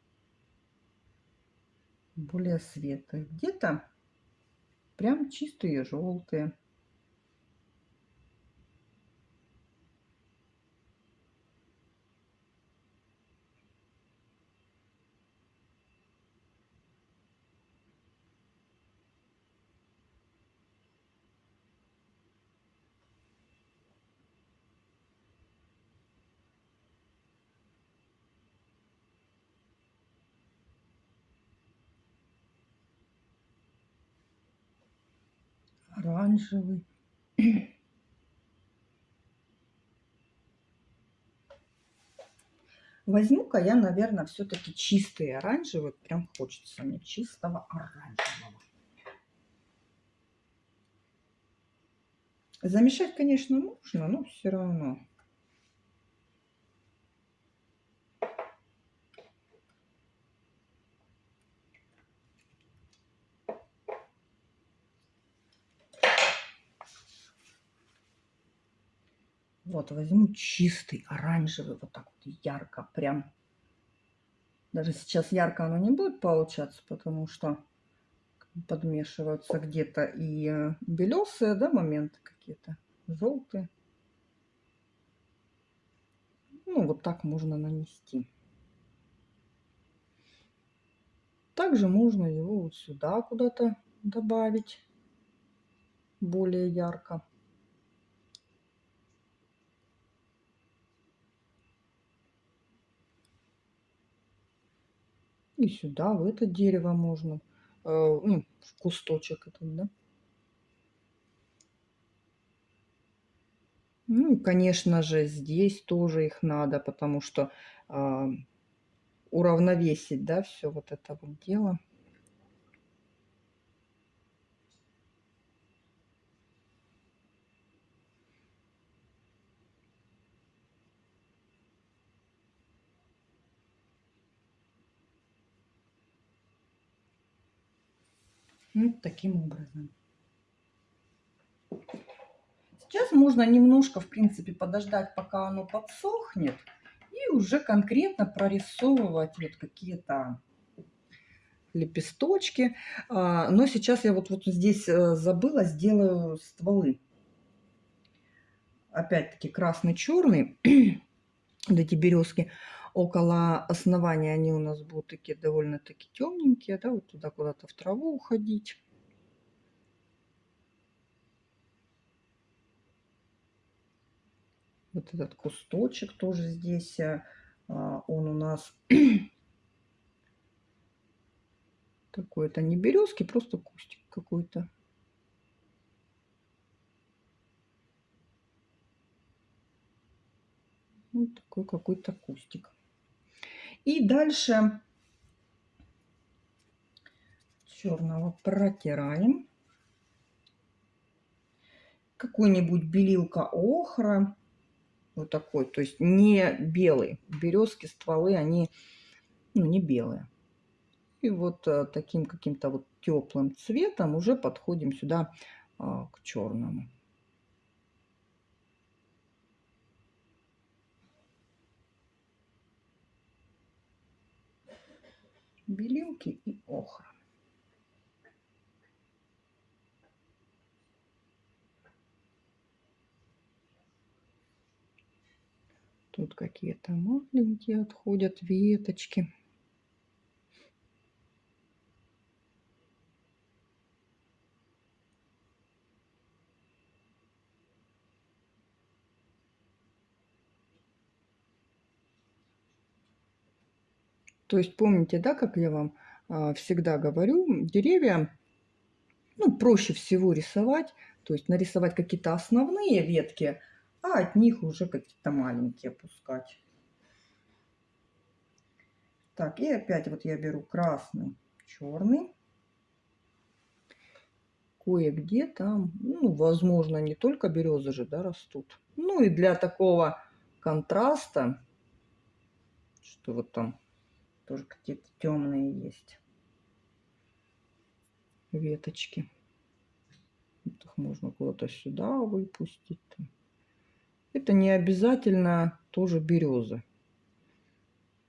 Более светлые. Где-то прям чистые желтые. Оранжевый. Возьму-ка я, наверное, все-таки чистый оранжевый. Прям хочется мне чистого оранжевого. Замешать, конечно, нужно, но все равно. Вот, возьму чистый, оранжевый, вот так вот ярко, прям. Даже сейчас ярко оно не будет получаться, потому что подмешиваются где-то и э, белесые, да, моменты какие-то, желтые. Ну, вот так можно нанести. Также можно его вот сюда куда-то добавить более ярко. И сюда, в это дерево можно. Э, ну, в кусточек этот, да. Ну и, конечно же, здесь тоже их надо, потому что э, уравновесить, да, все вот это вот дело. Вот таким образом. Сейчас можно немножко, в принципе, подождать, пока оно подсохнет. И уже конкретно прорисовывать вот какие-то лепесточки. А, но сейчас я вот, вот здесь э, забыла, сделаю стволы. Опять-таки красный-черный. вот эти березки около основания они у нас будут такие довольно-таки темненькие, да, вот туда куда-то в траву уходить. Вот этот кусточек тоже здесь, э, а, он у нас такой, это не березки, просто кустик какой-то. Вот такой какой-то кустик. И дальше черного протираем. Какой-нибудь белилка охра. Вот такой. То есть не белый. Березки, стволы, они ну, не белые. И вот а, таким каким-то вот теплым цветом уже подходим сюда а, к черному. Белилки и охра. Тут какие-то маленькие отходят веточки. То есть помните, да, как я вам а, всегда говорю, деревья ну, проще всего рисовать, то есть нарисовать какие-то основные ветки, а от них уже какие-то маленькие пускать. Так, и опять вот я беру красный, черный. Кое-где там, ну, возможно, не только березы же, да, растут. Ну, и для такого контраста, что вот там тоже какие-то темные есть веточки. Их можно куда-то сюда выпустить. Это не обязательно тоже березы.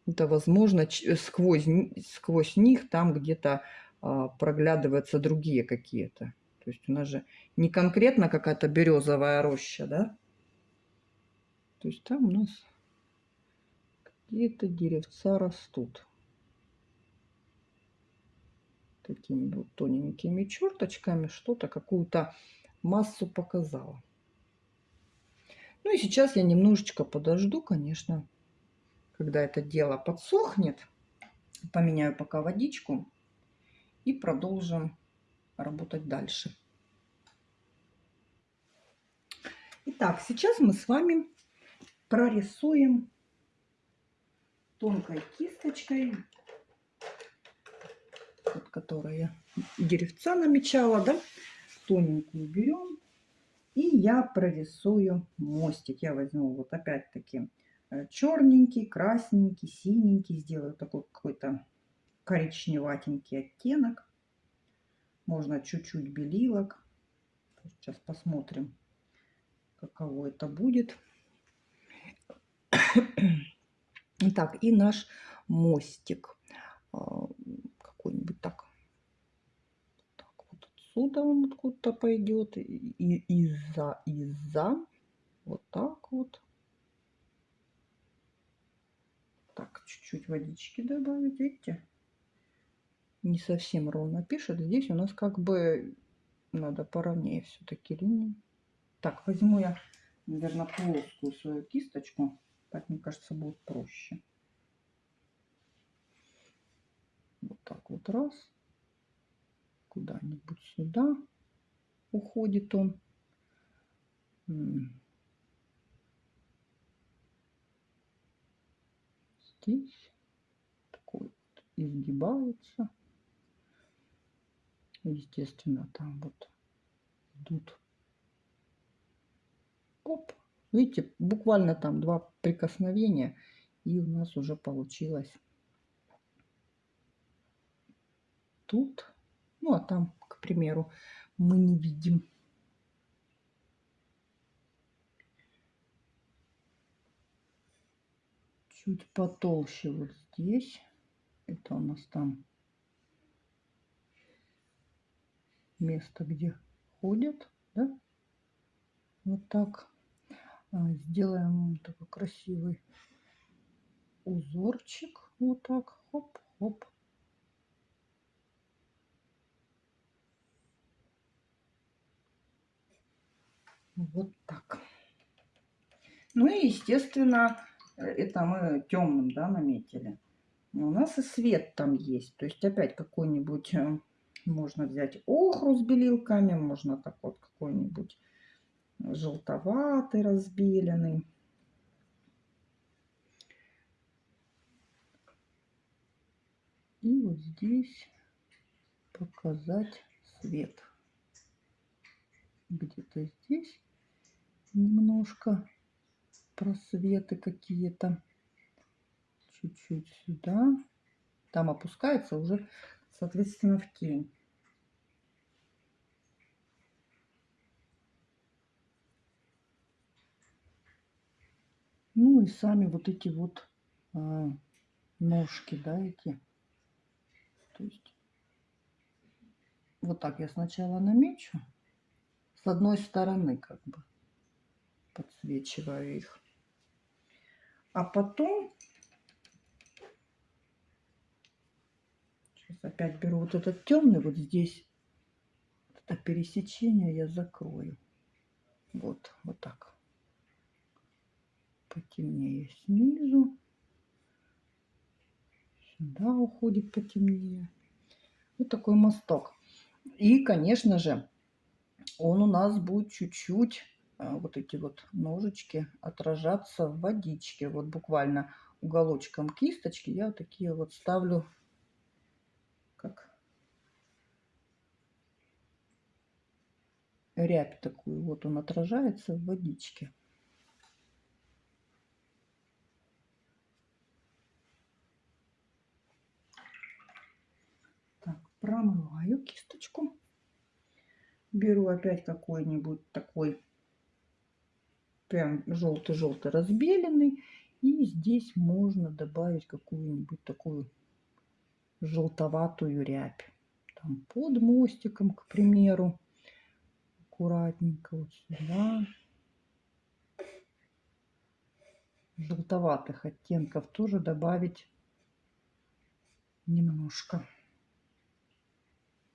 Это возможно сквозь, сквозь них там где-то а, проглядываются другие какие-то. То есть у нас же не конкретно какая-то березовая роща, да? То есть там у нас какие-то деревца растут такими вот тоненькими черточками что-то, какую-то массу показала. Ну и сейчас я немножечко подожду, конечно, когда это дело подсохнет. Поменяю пока водичку и продолжим работать дальше. Итак, сейчас мы с вами прорисуем тонкой кисточкой, вот, которая деревца намечала, да, тоненькую берем. И я прорисую мостик. Я возьму вот опять-таки э, черненький, красненький, синенький. Сделаю такой какой-то коричневатенький оттенок. Можно чуть-чуть белилок. Сейчас посмотрим, каково это будет. Итак, и наш мостик. А, какой-нибудь так. так. Вот отсюда он откуда-то пойдет. И из-за, из-за. Вот так вот. Так, чуть-чуть водички добавить, видите? Не совсем ровно пишет. Здесь у нас как бы надо поровнее все-таки линии. Так, возьму я, наверное, плоскую свою кисточку. Так, мне кажется, будет проще. Вот так вот раз. Куда-нибудь сюда уходит он. Здесь такой вот изгибается. Естественно, там вот идут. Оп. Видите, буквально там два прикосновения, и у нас уже получилось тут. Ну, а там, к примеру, мы не видим. Чуть потолще вот здесь. Это у нас там место, где ходят, да? Вот так. А, сделаем такой красивый узорчик. Вот так. Хоп-хоп. Вот так. Ну и, естественно, это мы темным, да, наметили. у нас и свет там есть. То есть опять какой-нибудь э, можно взять охру с белилками, можно так вот какой-нибудь желтоватый, разбеленный. И вот здесь показать свет. Где-то здесь немножко просветы какие-то. Чуть-чуть сюда. Там опускается уже, соответственно, в тень. Ну и сами вот эти вот а, ножки, да, эти. То есть вот так я сначала намечу с одной стороны как бы подсвечиваю их. А потом сейчас опять беру вот этот темный вот здесь это пересечение я закрою. Вот, вот так потемнее снизу. Сюда уходит потемнее. Вот такой мосток. И, конечно же, он у нас будет чуть-чуть, вот эти вот ножички, отражаться в водичке. Вот буквально уголочком кисточки я вот такие вот ставлю, как рябь такую. Вот он отражается в водичке. промываю кисточку. Беру опять какой-нибудь такой прям желтый-желтый разбеленный. И здесь можно добавить какую-нибудь такую желтоватую рябь. Там под мостиком, к примеру. Аккуратненько вот сюда. Желтоватых оттенков тоже добавить немножко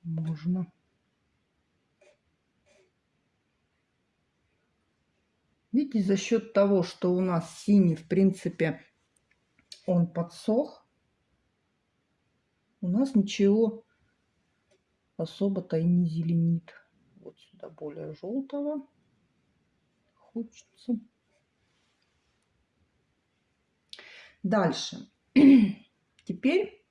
можно. Видите, за счет того, что у нас синий, в принципе, он подсох, у нас ничего особо-то и не зеленит. Вот сюда более желтого хочется. Дальше. Теперь,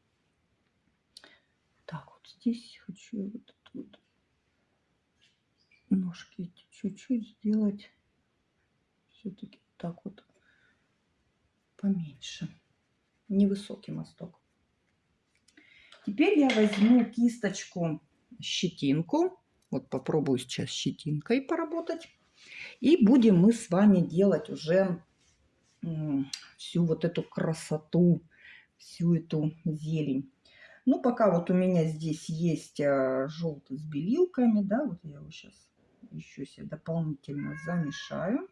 так, вот здесь хочу вот вот ножки чуть-чуть сделать. Все-таки так вот поменьше. Невысокий мосток. Теперь я возьму кисточку, щетинку. Вот попробую сейчас щетинкой поработать. И будем мы с вами делать уже всю вот эту красоту, всю эту зелень. Ну, пока вот у меня здесь есть а, желтый с белилками, да, вот я его сейчас еще себе дополнительно замешаю.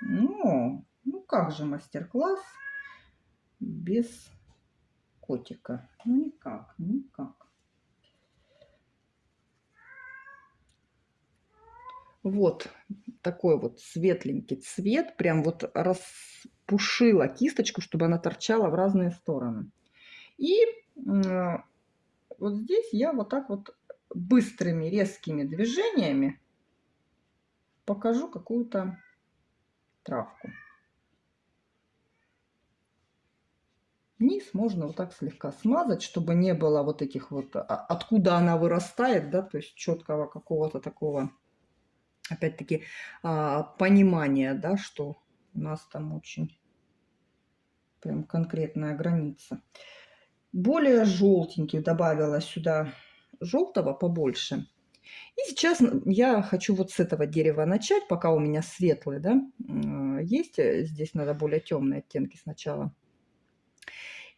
Ну, ну как же мастер-класс без котика? Ну, никак, никак. Вот такой вот светленький цвет. Прям вот распушила кисточку, чтобы она торчала в разные стороны. И вот здесь я вот так вот быстрыми резкими движениями покажу какую-то травку. Низ можно вот так слегка смазать, чтобы не было вот этих вот, а, откуда она вырастает, да, то есть четкого какого-то такого, опять-таки, а, понимания, да, что у нас там очень прям конкретная граница. Более желтенький добавила сюда желтого побольше. И сейчас я хочу вот с этого дерева начать, пока у меня светлый, да, есть. Э, здесь надо более темные оттенки сначала.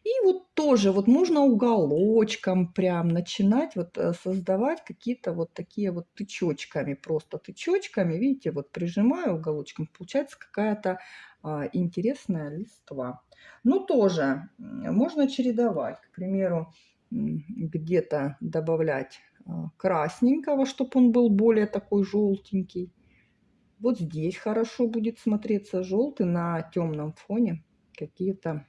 И вот тоже вот можно уголочком прям начинать вот э, создавать какие-то вот такие вот тычочками, просто тычочками, видите, вот прижимаю уголочком, получается какая-то а, интересная листва. Ну тоже можно чередовать, к примеру, где-то добавлять красненького, чтобы он был более такой желтенький. Вот здесь хорошо будет смотреться желтый на темном фоне какие-то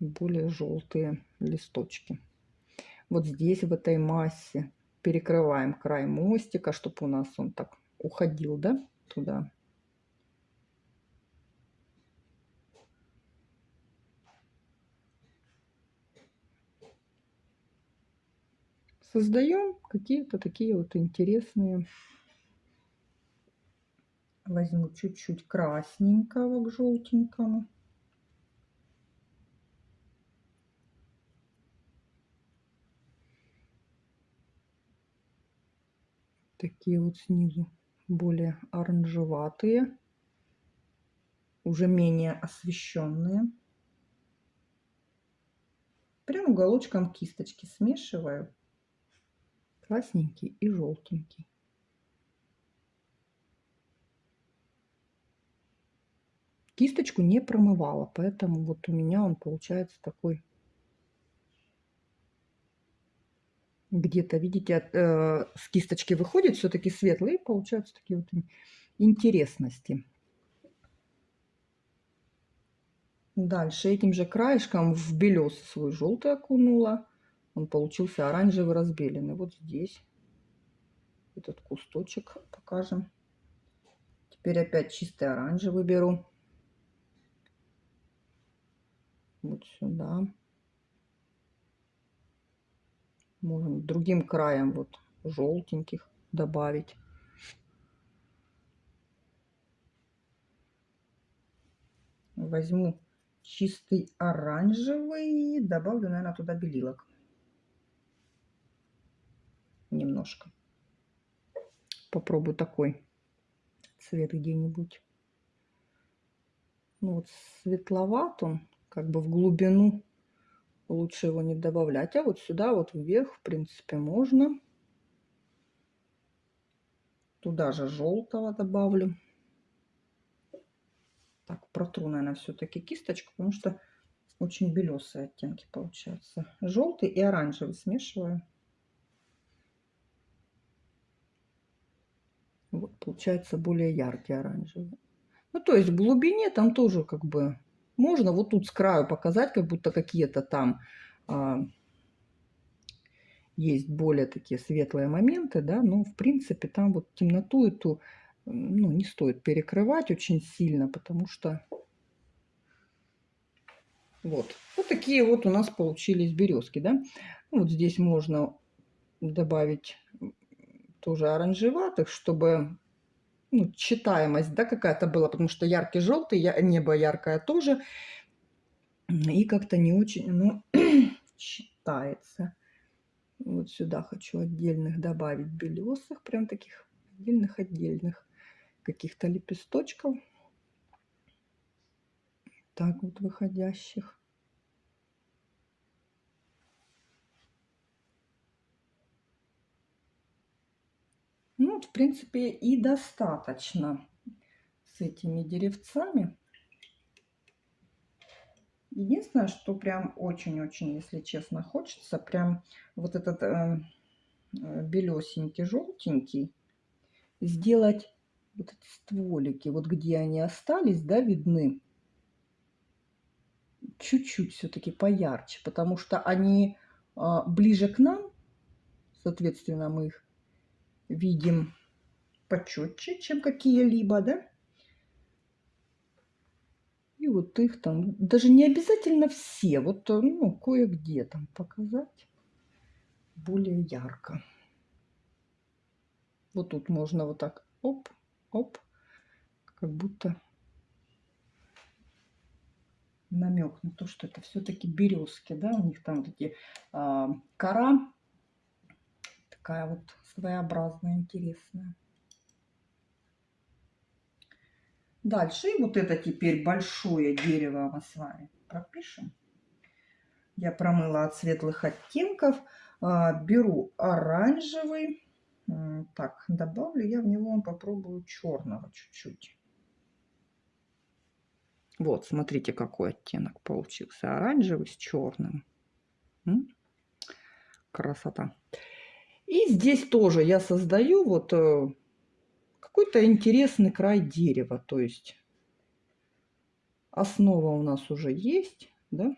более желтые листочки. Вот здесь в этой массе перекрываем край мостика, чтобы у нас он так уходил, да, туда. Создаем какие-то такие вот интересные. Возьму чуть-чуть красненького к желтенькому. такие вот снизу более оранжеватые, уже менее освещенные. Прям уголочком кисточки смешиваю. Красненький и желтенький. Кисточку не промывала, поэтому вот у меня он получается такой где-то, видите, от, э, с кисточки выходит все-таки светлый, и получаются такие вот интересности. Дальше этим же краешком в белесый свой желтый окунула. Он получился оранжевый разбеленный. Вот здесь этот кусточек покажем. Теперь опять чистый оранжевый беру. Вот сюда. Можем другим краем вот желтеньких добавить. Возьму чистый оранжевый и добавлю, наверное, туда белилок. Немножко. Попробую такой цвет где-нибудь. Ну вот светловат он, как бы в глубину лучше его не добавлять. А вот сюда вот вверх, в принципе, можно. Туда же желтого добавлю. Так, протру, наверное, все-таки кисточку, потому что очень белесые оттенки получаются. Желтый и оранжевый смешиваю. Получается более яркий оранжевый. Ну, то есть в глубине там тоже как бы можно вот тут с краю показать, как будто какие-то там а, есть более такие светлые моменты, да, но в принципе там вот темноту эту ну, не стоит перекрывать очень сильно, потому что вот. Вот такие вот у нас получились березки, да. Вот здесь можно добавить тоже оранжеватых, чтобы ну, читаемость, да, какая-то была, потому что яркий желтый, небо яркое тоже, и как-то не очень, ну, читается. Вот сюда хочу отдельных добавить белесых, прям таких отдельных-отдельных каких-то лепесточков. Так вот выходящих. Ну, вот, в принципе, и достаточно с этими деревцами. Единственное, что прям очень-очень, если честно, хочется, прям вот этот э, э белесенький, желтенький, сделать вот эти стволики, вот где они остались, да, видны, чуть-чуть все-таки поярче, потому что они э, ближе к нам, соответственно, мы их видим почетче, чем какие-либо, да? И вот их там, даже не обязательно все, вот ну, кое-где там показать более ярко. Вот тут можно вот так оп, оп, как будто намек на то, что это все-таки березки, да, у них там такие а, кора такая вот своеобразная, интересная. Дальше, и вот это теперь большое дерево мы с вами пропишем. Я промыла от светлых оттенков. А, беру оранжевый. Так, добавлю я в него, попробую черного чуть-чуть. Вот, смотрите, какой оттенок получился. Оранжевый с черным. Красота. И здесь тоже я создаю вот э, какой-то интересный край дерева. То есть основа у нас уже есть, да?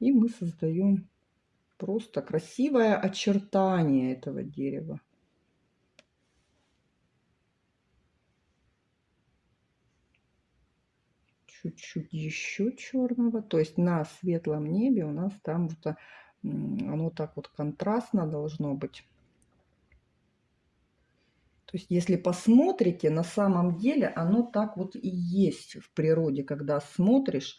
И мы создаем просто красивое очертание этого дерева. Чуть-чуть еще черного. То есть на светлом небе у нас там вот оно так вот контрастно должно быть. То есть, если посмотрите, на самом деле оно так вот и есть в природе, когда смотришь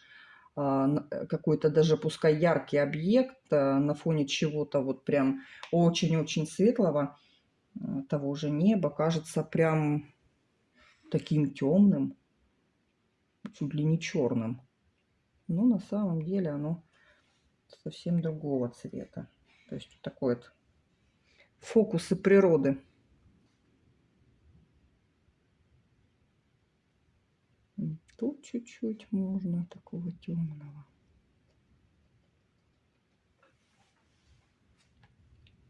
а, э, какой-то даже пускай яркий объект а, на фоне чего-то вот прям очень-очень светлого, а, того же неба, кажется прям таким темным, чуть ли не черным. Но на самом деле оно совсем другого цвета. То есть такой вот фокусы природы. Тут чуть-чуть можно такого темного.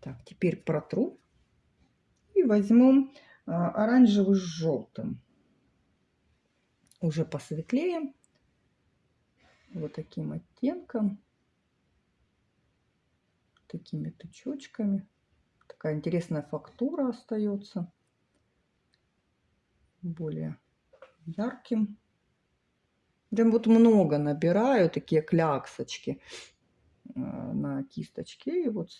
Так, теперь протру и возьму а, оранжевый с желтым. Уже посветлее. Вот таким оттенком такими тычочками. Такая интересная фактура остается. Более ярким. Прям вот много набираю такие кляксочки э, на кисточке. И вот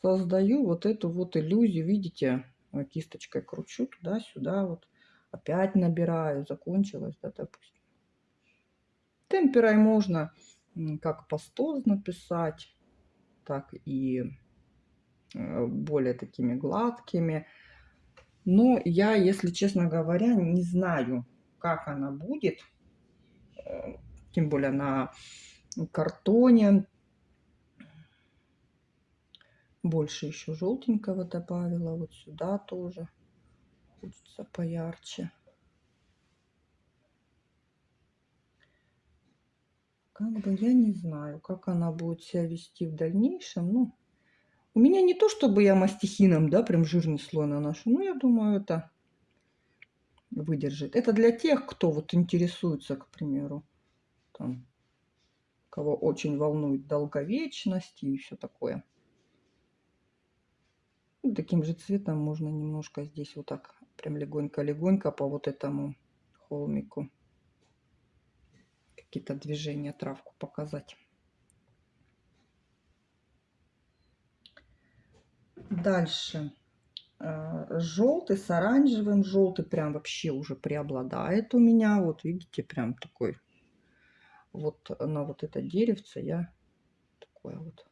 создаю вот эту вот иллюзию. Видите, кисточкой кручу туда-сюда. Вот опять набираю. Закончилось, да, допустим. Темперой можно как пастоз написать так и э, более такими гладкими. Но я, если честно говоря, не знаю, как она будет. Э, тем более на картоне. Больше еще желтенького добавила. Вот сюда тоже. Хочется поярче. Как бы я не знаю, как она будет себя вести в дальнейшем. Ну, у меня не то, чтобы я мастихином, да, прям жирный слой наношу. Но я думаю, это выдержит. Это для тех, кто вот интересуется, к примеру, там, кого очень волнует долговечность и все такое. таким же цветом можно немножко здесь вот так Прям легонько-легонько по вот этому холмику. Какие-то движения травку показать. Дальше. Э, Желтый с оранжевым. Желтый прям вообще уже преобладает у меня. Вот видите, прям такой. Вот на вот это деревце я такое вот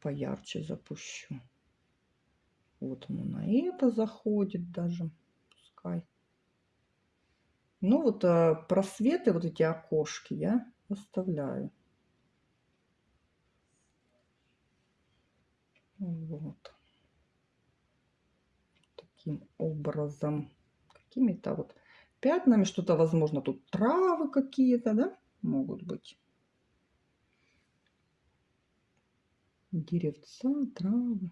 поярче запущу. Вот оно на это заходит даже. Пускай. Ну вот э, просветы, вот эти окошки я оставляю. Вот. Таким образом. Какими-то вот пятнами. Что-то, возможно, тут травы какие-то, да, могут быть. Деревца, травы.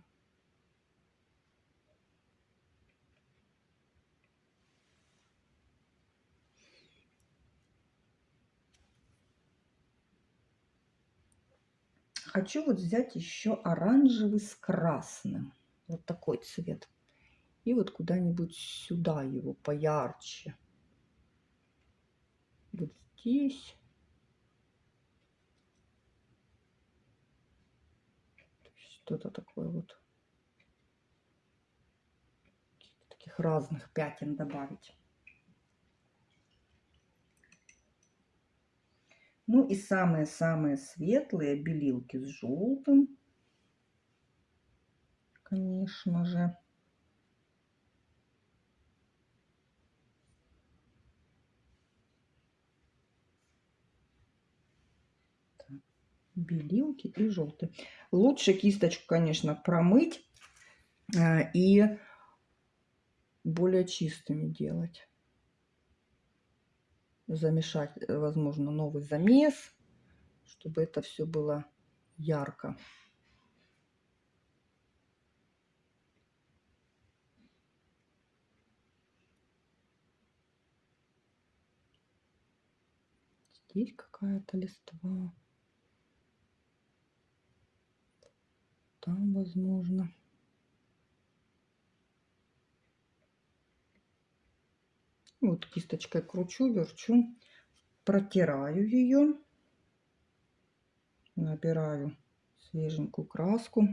Хочу вот взять еще оранжевый с красным. Вот такой цвет. И вот куда-нибудь сюда его поярче. Вот здесь. Что-то такое вот. Таких разных пятен добавить. Ну и самые-самые светлые белилки с желтым. Конечно же. белилки и желтый. Лучше кисточку, конечно, промыть э, и более чистыми делать замешать, э, возможно, новый замес, чтобы это все было ярко. Здесь какая-то листва. Там, возможно. Вот кисточкой кручу, верчу, протираю ее, набираю свеженькую краску.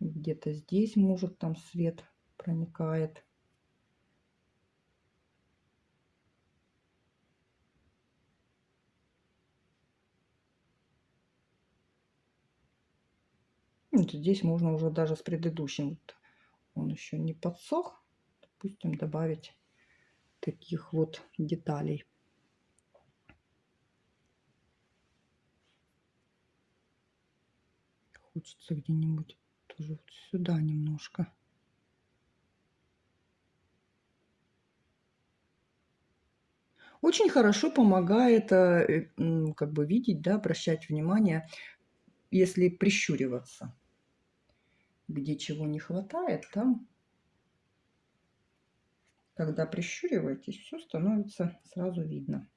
Где-то здесь, может, там свет проникает. Здесь можно уже даже с предыдущим, он еще не подсох, допустим, добавить таких вот деталей. Хочется где-нибудь тоже вот сюда немножко. Очень хорошо помогает э, как бы видеть, да, обращать внимание, если прищуриваться. Где чего не хватает, там когда прищуриваетесь, все становится сразу видно.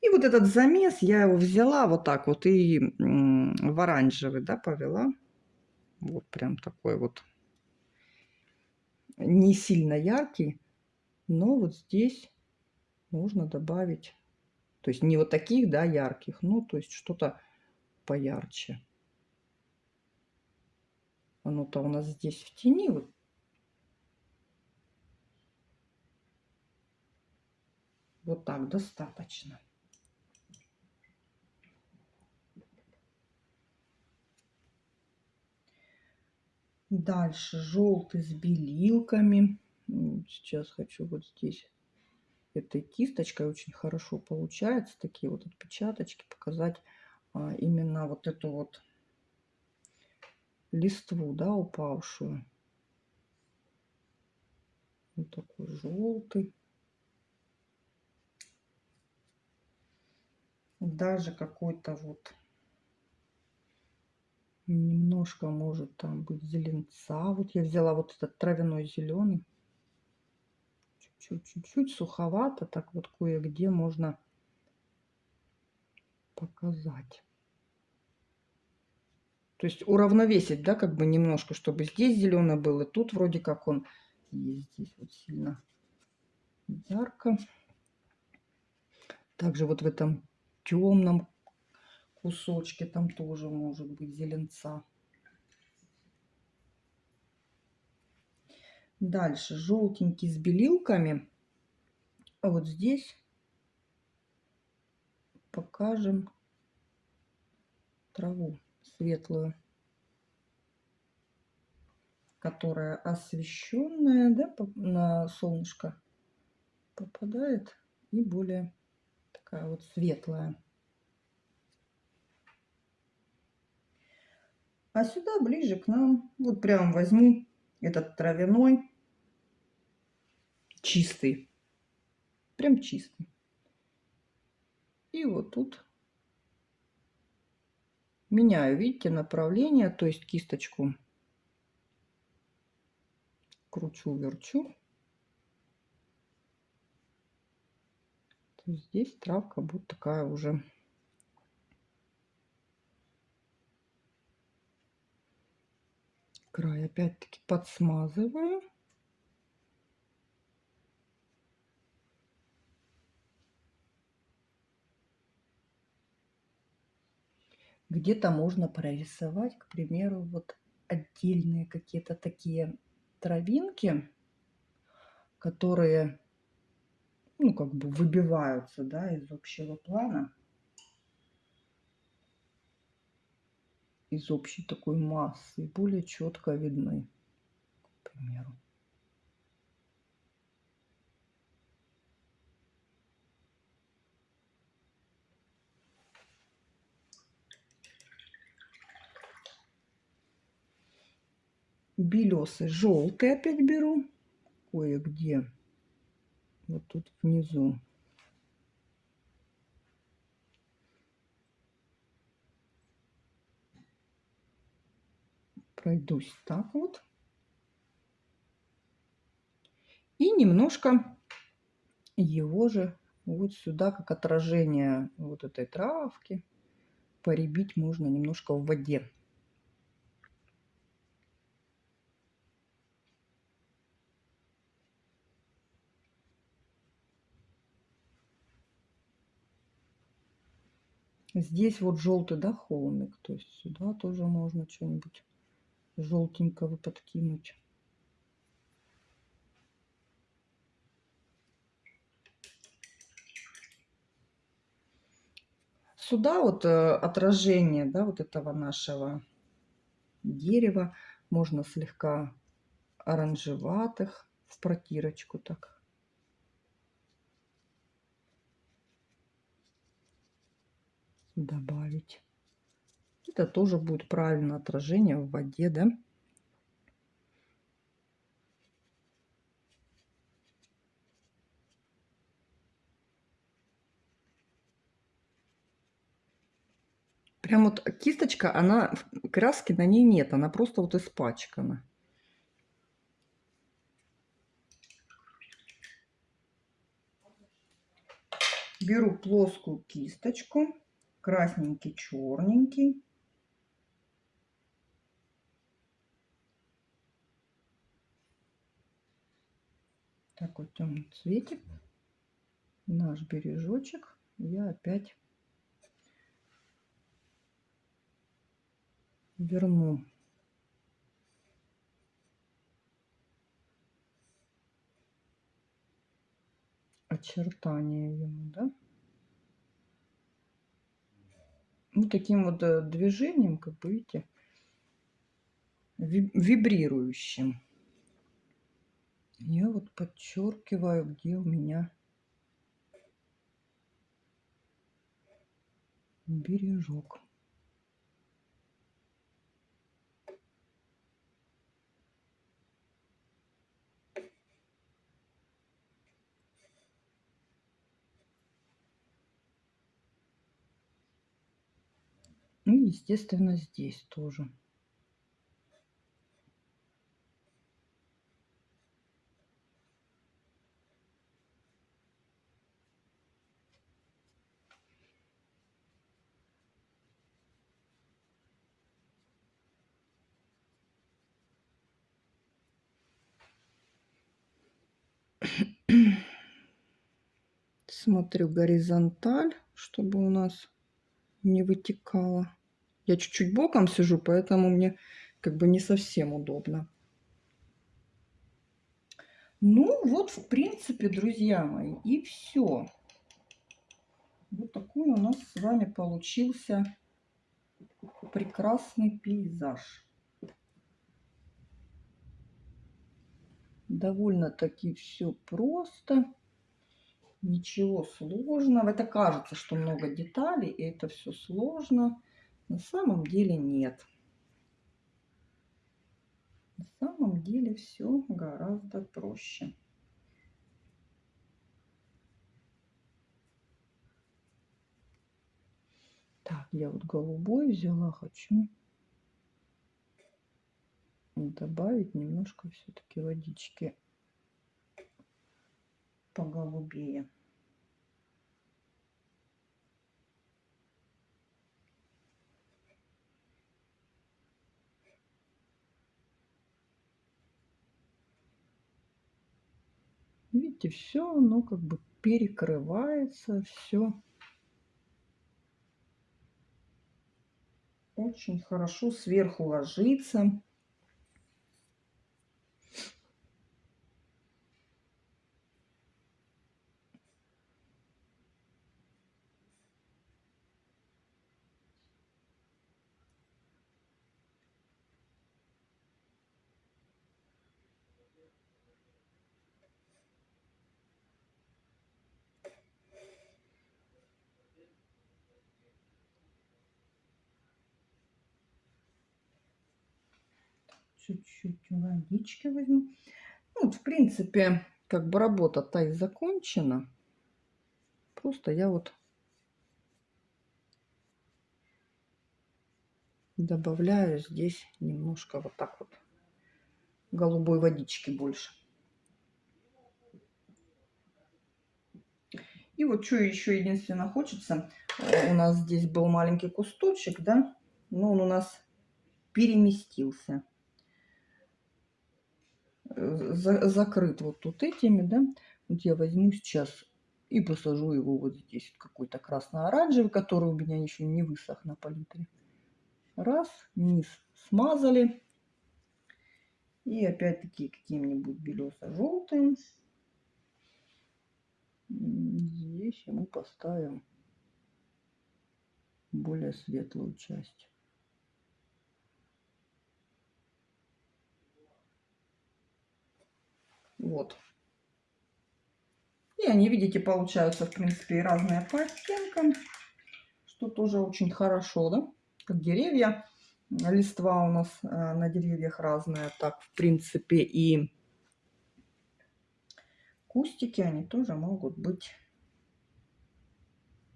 И вот этот замес, я его взяла вот так вот и в оранжевый, да, повела. Вот прям такой вот не сильно яркий, но вот здесь можно добавить, то есть не вот таких, да, ярких, ну, то есть что-то поярче. Оно-то у нас здесь в тени, вот Вот так достаточно. Дальше желтый с белилками. Сейчас хочу вот здесь этой кисточкой очень хорошо получается. Такие вот отпечаточки показать а, именно вот эту вот листву, да, упавшую. Вот такой желтый. Даже какой-то вот немножко может там быть зеленца. Вот я взяла вот этот травяной зеленый. Чуть-чуть, суховато. Так вот кое-где можно показать. То есть уравновесить, да, как бы немножко, чтобы здесь зеленый был, и тут вроде как он здесь вот сильно ярко. Также вот в этом темном кусочке там тоже может быть зеленца. Дальше желтенький с белилками. А вот здесь покажем траву светлую, которая освещенная да, на солнышко попадает и более такая вот светлая. А сюда ближе к нам, вот прям возьму этот травяной, чистый, прям чистый. И вот тут меняю, видите, направление, то есть кисточку верчу. Здесь травка будет такая уже край опять-таки подсмазываю. Где-то можно прорисовать, к примеру, вот отдельные какие-то такие травинки, которые, ну, как бы выбиваются, да, из общего плана. из общей такой массы и более четко видны, к примеру. белесый желтый опять беру кое-где вот тут внизу пройдусь так вот. И немножко его же вот сюда, как отражение вот этой травки, поребить можно немножко в воде. Здесь вот желтый, да, холмик, то есть сюда тоже можно что-нибудь желтенького подкинуть. Сюда вот э, отражение, да, вот этого нашего дерева можно слегка оранжеватых в протирочку так. Добавить. Это тоже будет правильное отражение в воде, да? Прям вот кисточка, она, краски на ней нет, она просто вот испачкана. Беру плоскую кисточку, красненький, черненький. такой темный цветик. Наш бережочек. Я опять верну. очертания ему, да? Вот таким вот э, движением, как бы видите, вибрирующим я вот подчеркиваю, где у меня бережок. И, естественно, здесь тоже. Смотрю горизонталь, чтобы у нас не вытекало. Я чуть-чуть боком сижу, поэтому мне как бы не совсем удобно. Ну, вот, в принципе, друзья мои, и все. Вот такой у нас с вами получился прекрасный пейзаж. Довольно-таки все просто. Ничего сложного. Это кажется, что много деталей, и это все сложно. На самом деле нет. На самом деле все гораздо проще. Так, я вот голубой взяла, хочу добавить немножко все-таки водички поголубее. Видите, все оно как бы перекрывается, все очень хорошо сверху ложится. Чуть-чуть водички возьму. Ну, вот, в принципе, как бы работа-то и закончена. Просто я вот добавляю здесь немножко вот так вот голубой водички больше. И вот что еще единственно хочется, у нас здесь был маленький кусточек, да, но он у нас переместился за, закрыт вот тут этими, да. Вот я возьму сейчас и посажу его вот здесь. Какой-то красно-оранжевый, который у меня еще не высох на палитре. Раз, низ смазали. И опять-таки каким-нибудь белесо-желтым. Здесь ему поставим более светлую часть. Вот. И они, видите, получаются, в принципе, разные по оттенкам, что тоже очень хорошо, да? Как деревья. Листва у нас э, на деревьях разная. Так, в принципе, и кустики, они тоже могут быть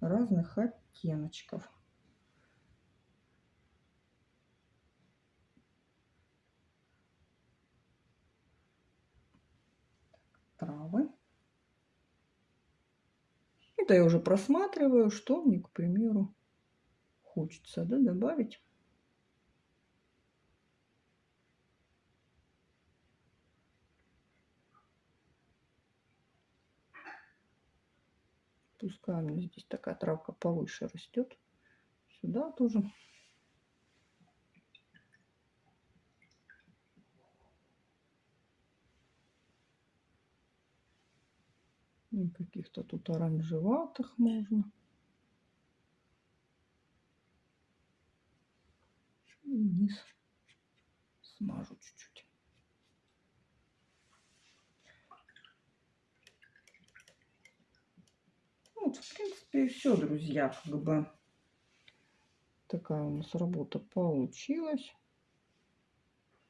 разных оттеночков. Травы. Это я уже просматриваю, что мне, к примеру, хочется да, добавить. Пускай у меня здесь такая травка повыше растет. Сюда тоже каких-то тут оранжеватых можно. И низ смажу чуть-чуть. Вот, в принципе, и все, друзья. Как бы такая у нас работа получилась.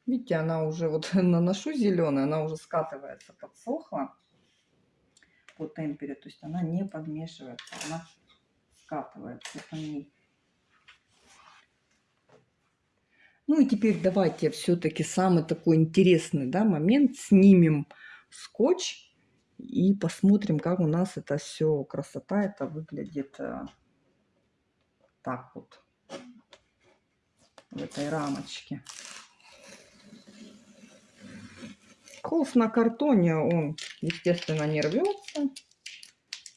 Видите, она уже вот наношу зеленая, она уже скатывается, подсохла по темпере, то есть она не подмешивается, она скатывается по ней. Ну и теперь давайте все-таки самый такой интересный да, момент. Снимем скотч и посмотрим, как у нас это все, красота это выглядит э, так вот в этой рамочке. Холст на картоне, он, естественно, не рвется.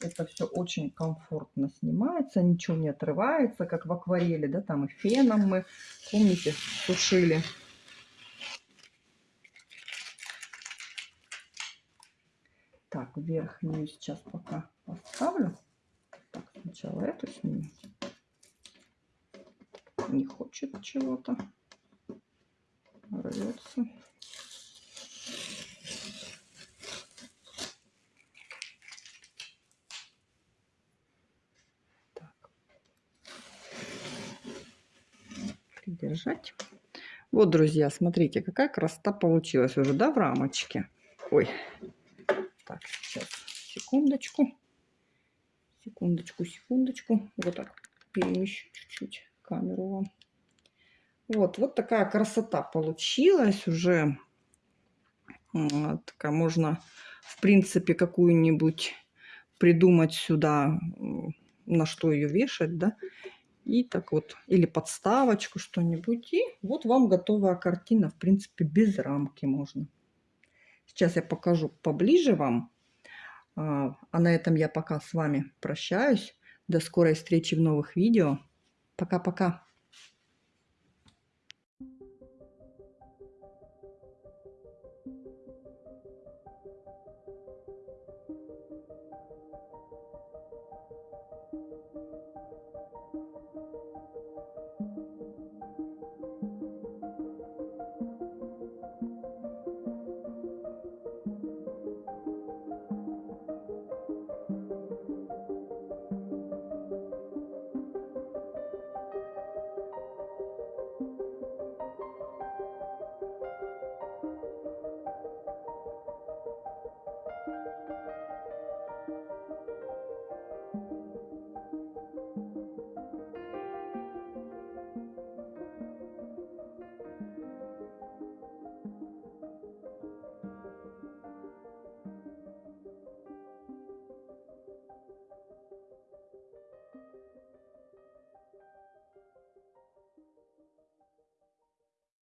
Это все очень комфортно снимается, ничего не отрывается, как в акварели, да, там и феном мы, помните, сушили. Так, верхнюю сейчас пока поставлю. Так, сначала эту сниму. Не хочет чего-то. Рвется. Держать. Вот, друзья, смотрите, какая красота получилась уже, да, в рамочке. Ой, так, сейчас, секундочку. Секундочку, секундочку. Вот так перемещу чуть-чуть камеру вам. Вот, вот такая красота получилась уже. Вот, такая можно, в принципе, какую-нибудь придумать сюда, на что ее вешать, да. И так вот, или подставочку что-нибудь. И вот вам готовая картина, в принципе, без рамки можно. Сейчас я покажу поближе вам. А, а на этом я пока с вами прощаюсь. До скорой встречи в новых видео. Пока-пока.